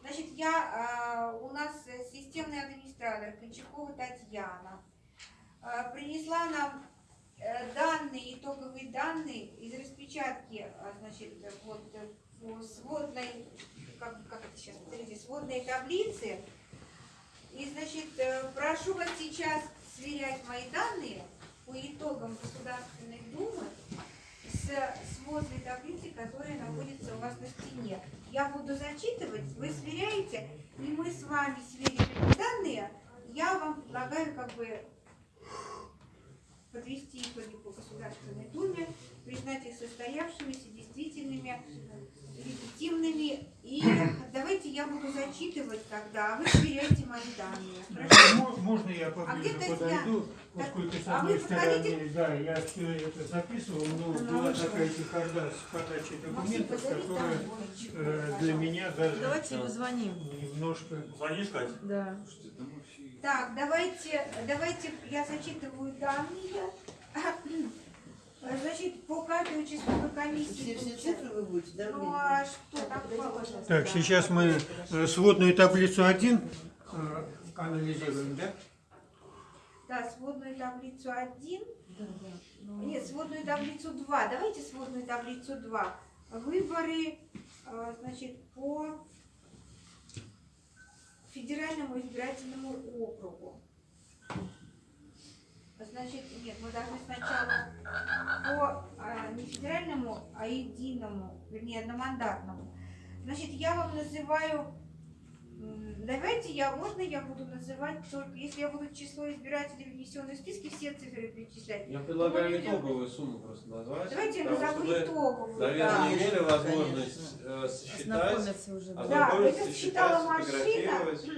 Значит, я, э, у нас э, системный администратор Кончакова Татьяна э, принесла нам э, данные, итоговые данные из распечатки, э, значит, вот э, сводной, как, как это сейчас, смотрите, сводной таблицы. И, значит, прошу вас сейчас сверять мои данные по итогам Государственной Думы с сводной таблицей, которая находится у вас на стене. Я буду зачитывать, вы сверяете, и мы с вами сверим эти данные. Я вам предлагаю как бы подвести итоги по Государственной Думе, признать их состоявшимися, действительными, легитимными. И давайте я буду зачитывать тогда, а вы сверяйте мои данные. Хорошо? Мо- Можно я поближе где Татьяна? подойду, поскольку с А одной подходите? стороны, да, я все это записывал, но Ну, была лучше. такая чехарда с подачей документов, позови которая э, для меня даже Давайте позвоним. немножко... Звонишь, Кать? Да. Так, давайте, давайте я зачитываю данные. Значит, по каждой участковой комиссии... Все, все цифры вы будете, да? Ну а что так положено? Так, сейчас мы э, сводную таблицу 1 э, анализируем, да? Да, сводную таблицу 1. Нет, сводную таблицу 2. Давайте сводную таблицу 2. Выборы, э, значит, по федеральному избирательному округу. Значит, нет, мы должны сначала по а, не федеральному, а единому, вернее, одномандатному. Значит, я вам называю Давайте я, можно я буду называть только, если я буду число избирателей внесенных в списки, все цифры перечислять. Я предлагаю итоговую сумму просто назвать. Давайте я назову итоговую. Наверное, да. не имели возможность э, сосчитать, Ознакомиться уже. Да, ознакомиться, это считала машина.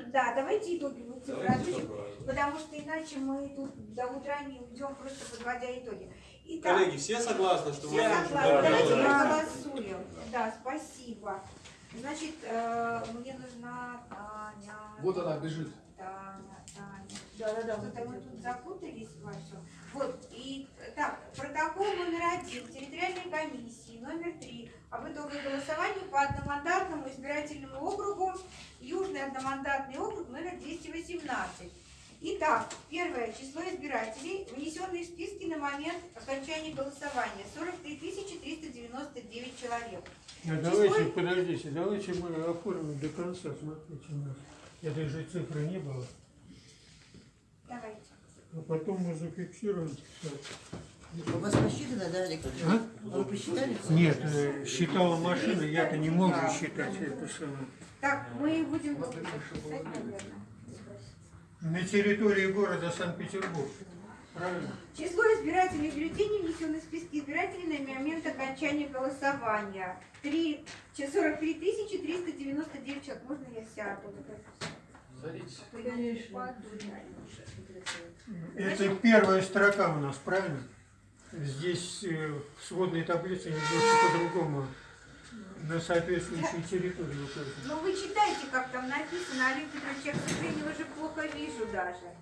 Да, давайте итоговую цифру итоговую. потому что иначе мы тут до утра не уйдем, просто подводя итоги. Итак, Коллеги, все согласны, что все мы согласны. Да, Давайте да. проголосуем. Да, спасибо. Значит, э, мне нужна Таня. Вот она бежит. Таня, Таня. Да, да, да. Что-то мы тут запутались во всем. Вот, и так, протокол номер один территориальной комиссии, номер три, об итогах голосования по одномандатному избирательному округу, Южный одномандатный округ номер 218. Итак, первое число избирателей, внесенные в списки на момент окончания голосования, 43 399 человек. А давайте, подождите, давайте мы оформим до конца, смотрите у нас. Этой же цифры не было. Давайте. А потом мы зафиксируем. У вас посчитано, да, Олег? А? Вы посчитали? Нет, э, считала машина, я-то не мог же считать это самое. Так, мы будем писать, наверное. На территории города Санкт-Петербург. Правильно? Число избирателей бюллетеней, внесенных в списки избирателей на момент окончания голосования. 3, 43 399 человек. Можно я сяду? Садитесь. Это первая строка у нас, правильно? Здесь э, в сводной таблице немножко по-другому на соответствующей территории указано. Ну вы читайте, как там написано, Олег Петрович, я, к сожалению, уже плохо вижу даже.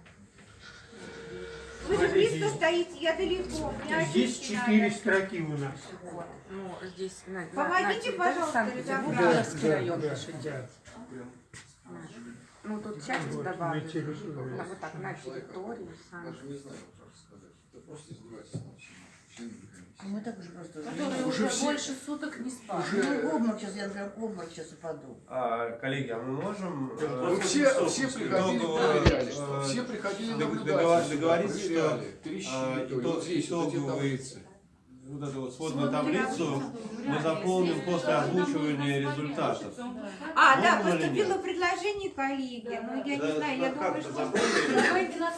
Вы же близко стоите, я далеко. Здесь четыре строки у нас. Ну, здесь на, на- Помогите, на пожалуйста, разобраться. Да, да. Ну, тут часть Вот. На- Вот так, на территории Санкт- Даже не знаю, что сказать. Это просто издевательство комиссии. Мы так уже просто... Которые Уже уже все- больше суток не спали. Уже- Ну, обморок сейчас, я в обморок сейчас упаду. А, коллеги, а мы можем... э, Вы все, все приходили, проверяли, что э, все приходили наблюдать. договор- сюда, договориться, что, проверяли, а, Вот здесь таблицы. вот эту вот сводную таблицу мы заполним после озвучивания результатов. А, да, Можно поступило предложение коллеги. Ну, я не знаю, я думаю, что... Давайте на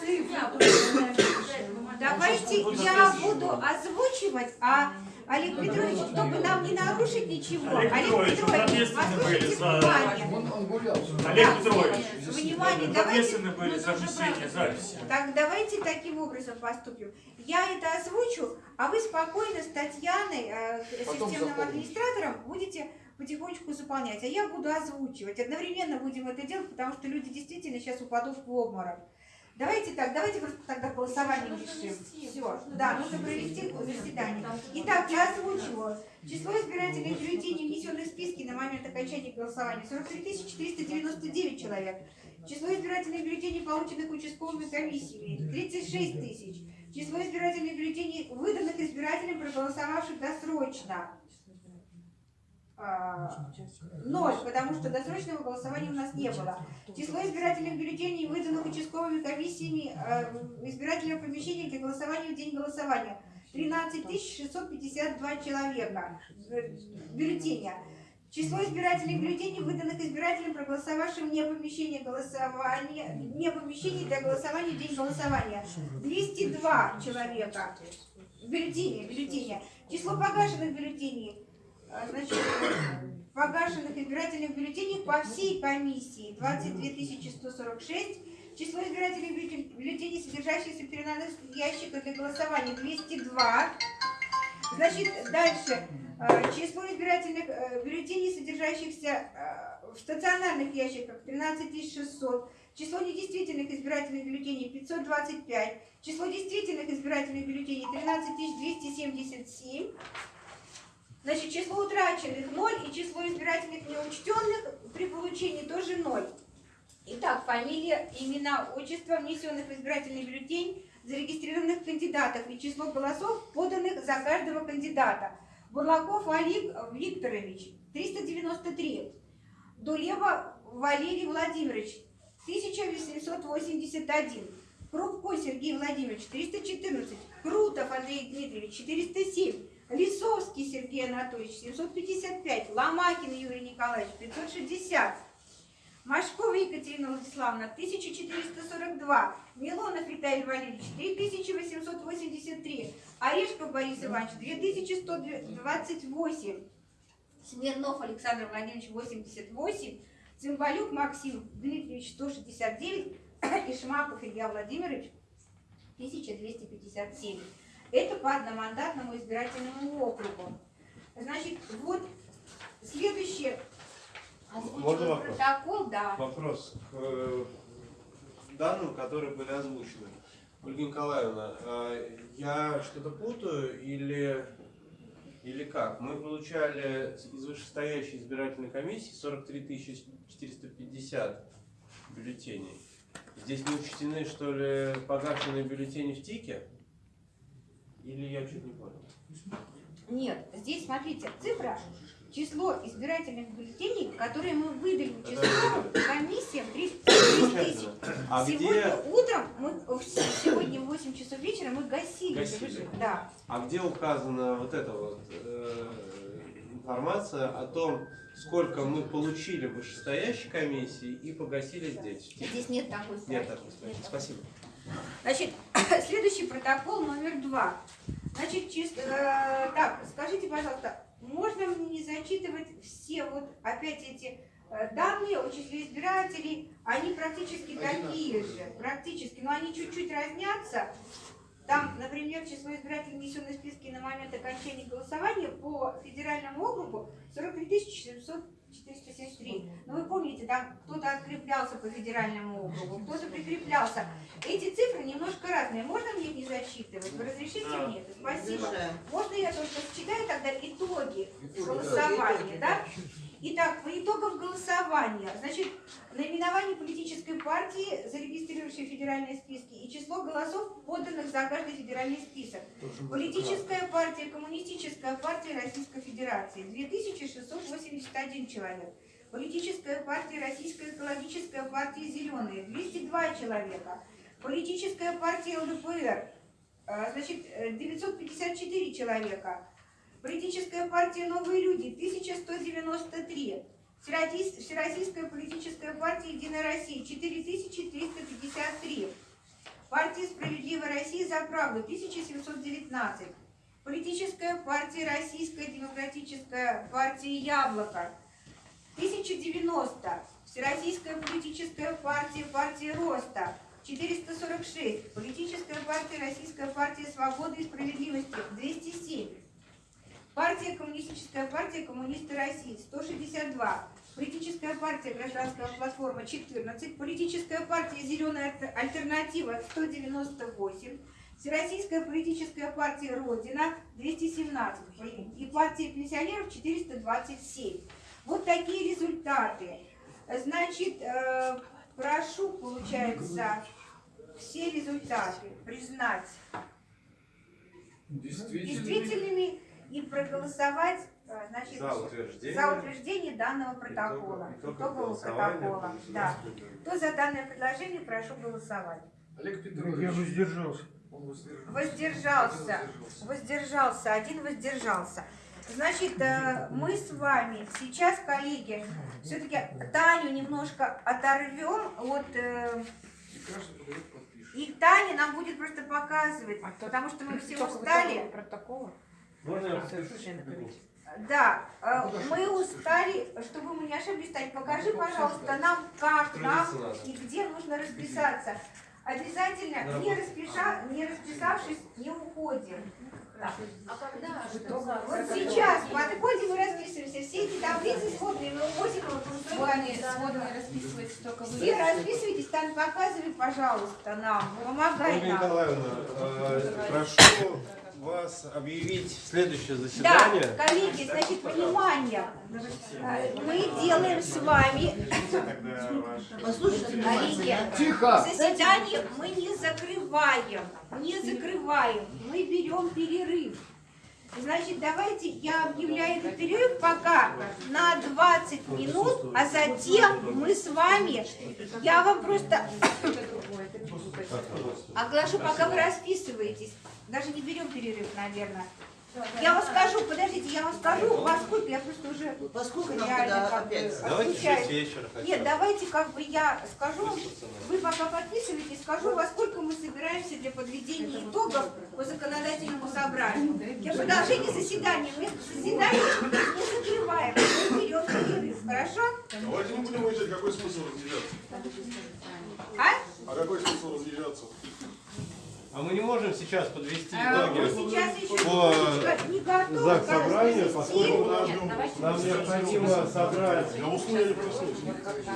Давайте я буду озвучивать, а Олег Петрович, чтобы нам не нарушить ничего. Олег Петрович, вы ответственны были послушайте за- внимание. Он, он гулял. Олег Да, Петрович, Внимание, вы давайте были за внесение записи. Так давайте таким образом поступим. Я это озвучу, а вы спокойно с Татьяной, э, системным администратором, будете потихонечку заполнять. А я буду озвучивать. Одновременно будем это делать, потому что люди действительно сейчас упадут в обморок. Давайте так, давайте просто тогда голосование решим. Все, да, нужно провести заседание. Итак, я озвучиваю. Число избирательных бюллетеней, внесенных в списки на момент окончания голосования, 43 499 человек. Число избирательных бюллетеней, полученных участковыми комиссиями, 36 тысяч. Число избирательных бюллетеней, выданных избирателям, проголосовавших досрочно. А, Ноль, потому что досрочного голосования у нас не было. Число избирательных бюллетеней, выданных участковыми комиссиями э, избирательного помещения для голосования в день голосования. 13 652 человека э, бюллетеня. Число избирательных бюллетеней, выданных избирателям, проголосовавшим вне помещения голосования, вне помещений для голосования в день голосования. 202 человека. Бюллетени, бюллетени. Число погашенных бюллетеней, значит, погашенных избирательных бюллетеней по всей комиссии 22 146. Число избирательных бюллетен- бюллетеней, содержащихся в переносных ящиках для голосования 202. Значит, дальше. Э, Число избирательных э, бюллетеней, содержащихся э, в стационарных ящиках 13 600. число недействительных избирательных бюллетеней 525, число действительных избирательных бюллетеней 13277, значит, число утраченных 0 и число избирательных неучтенных при получении тоже 0. Итак, фамилия, имена, отчество, внесенных в избирательный бюллетень, зарегистрированных кандидатов и число голосов, поданных за каждого кандидата. Бурлаков Олег Викторович, 393. Дулева Валерий Владимирович, 1881. Крупко Сергей Владимирович, 314. Крутов Андрей Дмитриевич, 407. Лисовский Сергей Анатольевич, 755. Ломакин Юрий Николаевич, 560. Машкова Екатерина Владиславовна, 1442. Милонов Виталий Валерьевич, 3883. Орешков Борис Иванович, 2128. Смирнов Александр Владимирович, 88. Цымбалюк Максим Дмитриевич, 169. И Шмаков Илья Владимирович, 1257. Это по одномандатному избирательному округу. Значит, вот следующее. Можно вопрос? протокол, да. Вопрос к э, данным, которые были озвучены. Ольга Николаевна, а я что-то путаю или, или как? Мы получали из вышестоящей избирательной комиссии 43 450 бюллетеней. Здесь не учтены, что ли, погашенные бюллетени в ТИКе? Или я чуть не понял? Нет, здесь смотрите, цифра, число избирательных бюллетеней, которые мы выдали участковым комиссиям 30 тысяч. А Сегодня где, утром, мы, сегодня в 8 часов вечера мы гасили. Гасили. Да. а где указана вот эта вот э, информация о том, сколько мы получили в вышестоящей комиссии и погасили здесь? Здесь нет такой строки. Нет такой строки. Спасибо. Значит, следующий протокол номер два. Значит, чисто, э, так, скажите, пожалуйста, можно мне не зачитывать все вот опять эти э, данные о числе избирателей? Они практически такие же, практически, но они чуть-чуть разнятся. Там, например, число избирателей, внесенных в списки на момент окончания голосования по федеральному округу 43 700 473. Но вы помните, там кто-то откреплялся по федеральному округу, кто-то прикреплялся. Эти цифры немножко разные. Можно мне их не зачитывать? Вы разрешите мне это? Спасибо. Можно я только считаю тогда Итоги, голосования, да? Итак, по итогам голосования, значит, наименование политической партии, зарегистрировавшей федеральные списки, и число голосов, поданных за каждый федеральный список. Политическая партия, коммунистическая партия Российской Федерации, 2681 человек. Политическая партия Российская экологическая партия Зеленые, 202 человека. Политическая партия ЛДПР, а, значит, э, 954 человека. Политическая партия «Новые люди» 1193. Всероссийс- Всероссийская политическая партия «Единая Россия» 4353. Партия «Справедливая Россия за правду» 1719. Политическая партия «Российская демократическая партия Яблоко» 1090. Всероссийская политическая партия партия Роста 446. Политическая партия Российская партия Свободы и Справедливости 207. Партия Коммунистическая партия Коммунисты России 162. Политическая партия Гражданская платформа 14. Политическая партия Зеленая Альтер- альтернатива 198. Всероссийская политическая партия Родина 217. И партия пенсионеров 427. Вот такие результаты. Значит, э, прошу, получается, все результаты признать действительными и проголосовать э, значит, За утверждение. за утверждение данного протокола, Итогов итогового протокола. Да. Кто за данное предложение, прошу голосовать. Олег Я Петрович. воздержался. Он воздержался. Воздержался. Воздержался. Воздержался, один воздержался. Значит, э, мы с вами сейчас, коллеги, все-таки Таню немножко оторвем от... э, И Таня нам будет просто показывать, А то- потому что мы все устали. протокола. Можно я. Да, э, мы устали, чтобы мы не ошиблись, Тань, покажи, пожалуйста, нам, как нам и где нужно расписаться. Обязательно, не, распиша, не расписавшись, не уходим. Вот сейчас подходим и расписываемся. Все эти таблицы сходные, мы увозим в Сводные, сводные расписывается только вы. Все расписывайтесь, там показывай, пожалуйста, нам. Помогай нам. Николаевна, э, прошу вас объявить следующее Да, заседание. коллеги, значит, внимание. Мы делаем с вами Послушайте, коллеги, Тихо! заседание мы не закрываем, не закрываем, мы берем перерыв. Значит, давайте я объявляю этот перерыв пока на 20 минут, а затем мы с вами, я вам просто оглашу, пока вы расписываетесь. Даже не берем перерыв, наверное. Я вам скажу, подождите, я вам скажу, во сколько я просто уже Поскольку нам реально как бы? Давайте в отключаюсь. 6 вечера хотя Нет, давайте как бы я скажу, вы пока подписывайтесь, скажу, во сколько мы собираемся для подведения итогов по законодательному собранию. Для продолжения заседания мы заседание не закрываем, мы берем перерыв, хорошо? Давайте не будем выезжать, какой смысл разъезжаться? А? А какой смысл разъезжаться? А мы не можем сейчас подвести А, итоги. сейчас по ЗАГС собранию, поскольку нам необходимо собрать. Я усну, я не проснусь.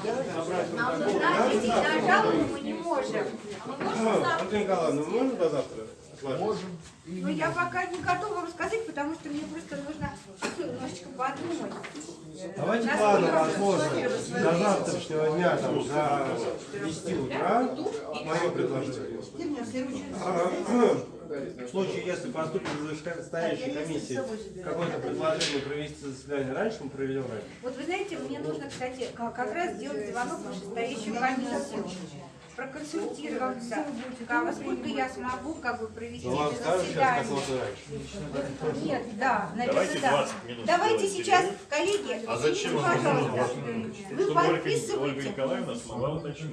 Знаете, на жалобу мы не можем. Ольга Николаевна, мы можем до завтра? Можем. Но я пока не готова вам сказать, потому что мне просто нужно немножечко подумать. Давайте планы разложим до завтрашнего дня, там, до 10 утра, мое предложение. В случае, если поступит из вышестоящей комиссии какое-то предложение провести заседание раньше, мы проведем раньше. Вот вы знаете, мне нужно, кстати, как раз сделать звонок в вышестоящую комиссию, проконсультироваться, а во сколько я смогу как бы провести Ну, это заседание. Нет, да, Давайте наверное, да. 20 минут Давайте сейчас, коллеги, А зачем ну, вам нужно пожалуйста, 20 минут? вы Ольга, подписывайте. Николаевна смогла уточнить.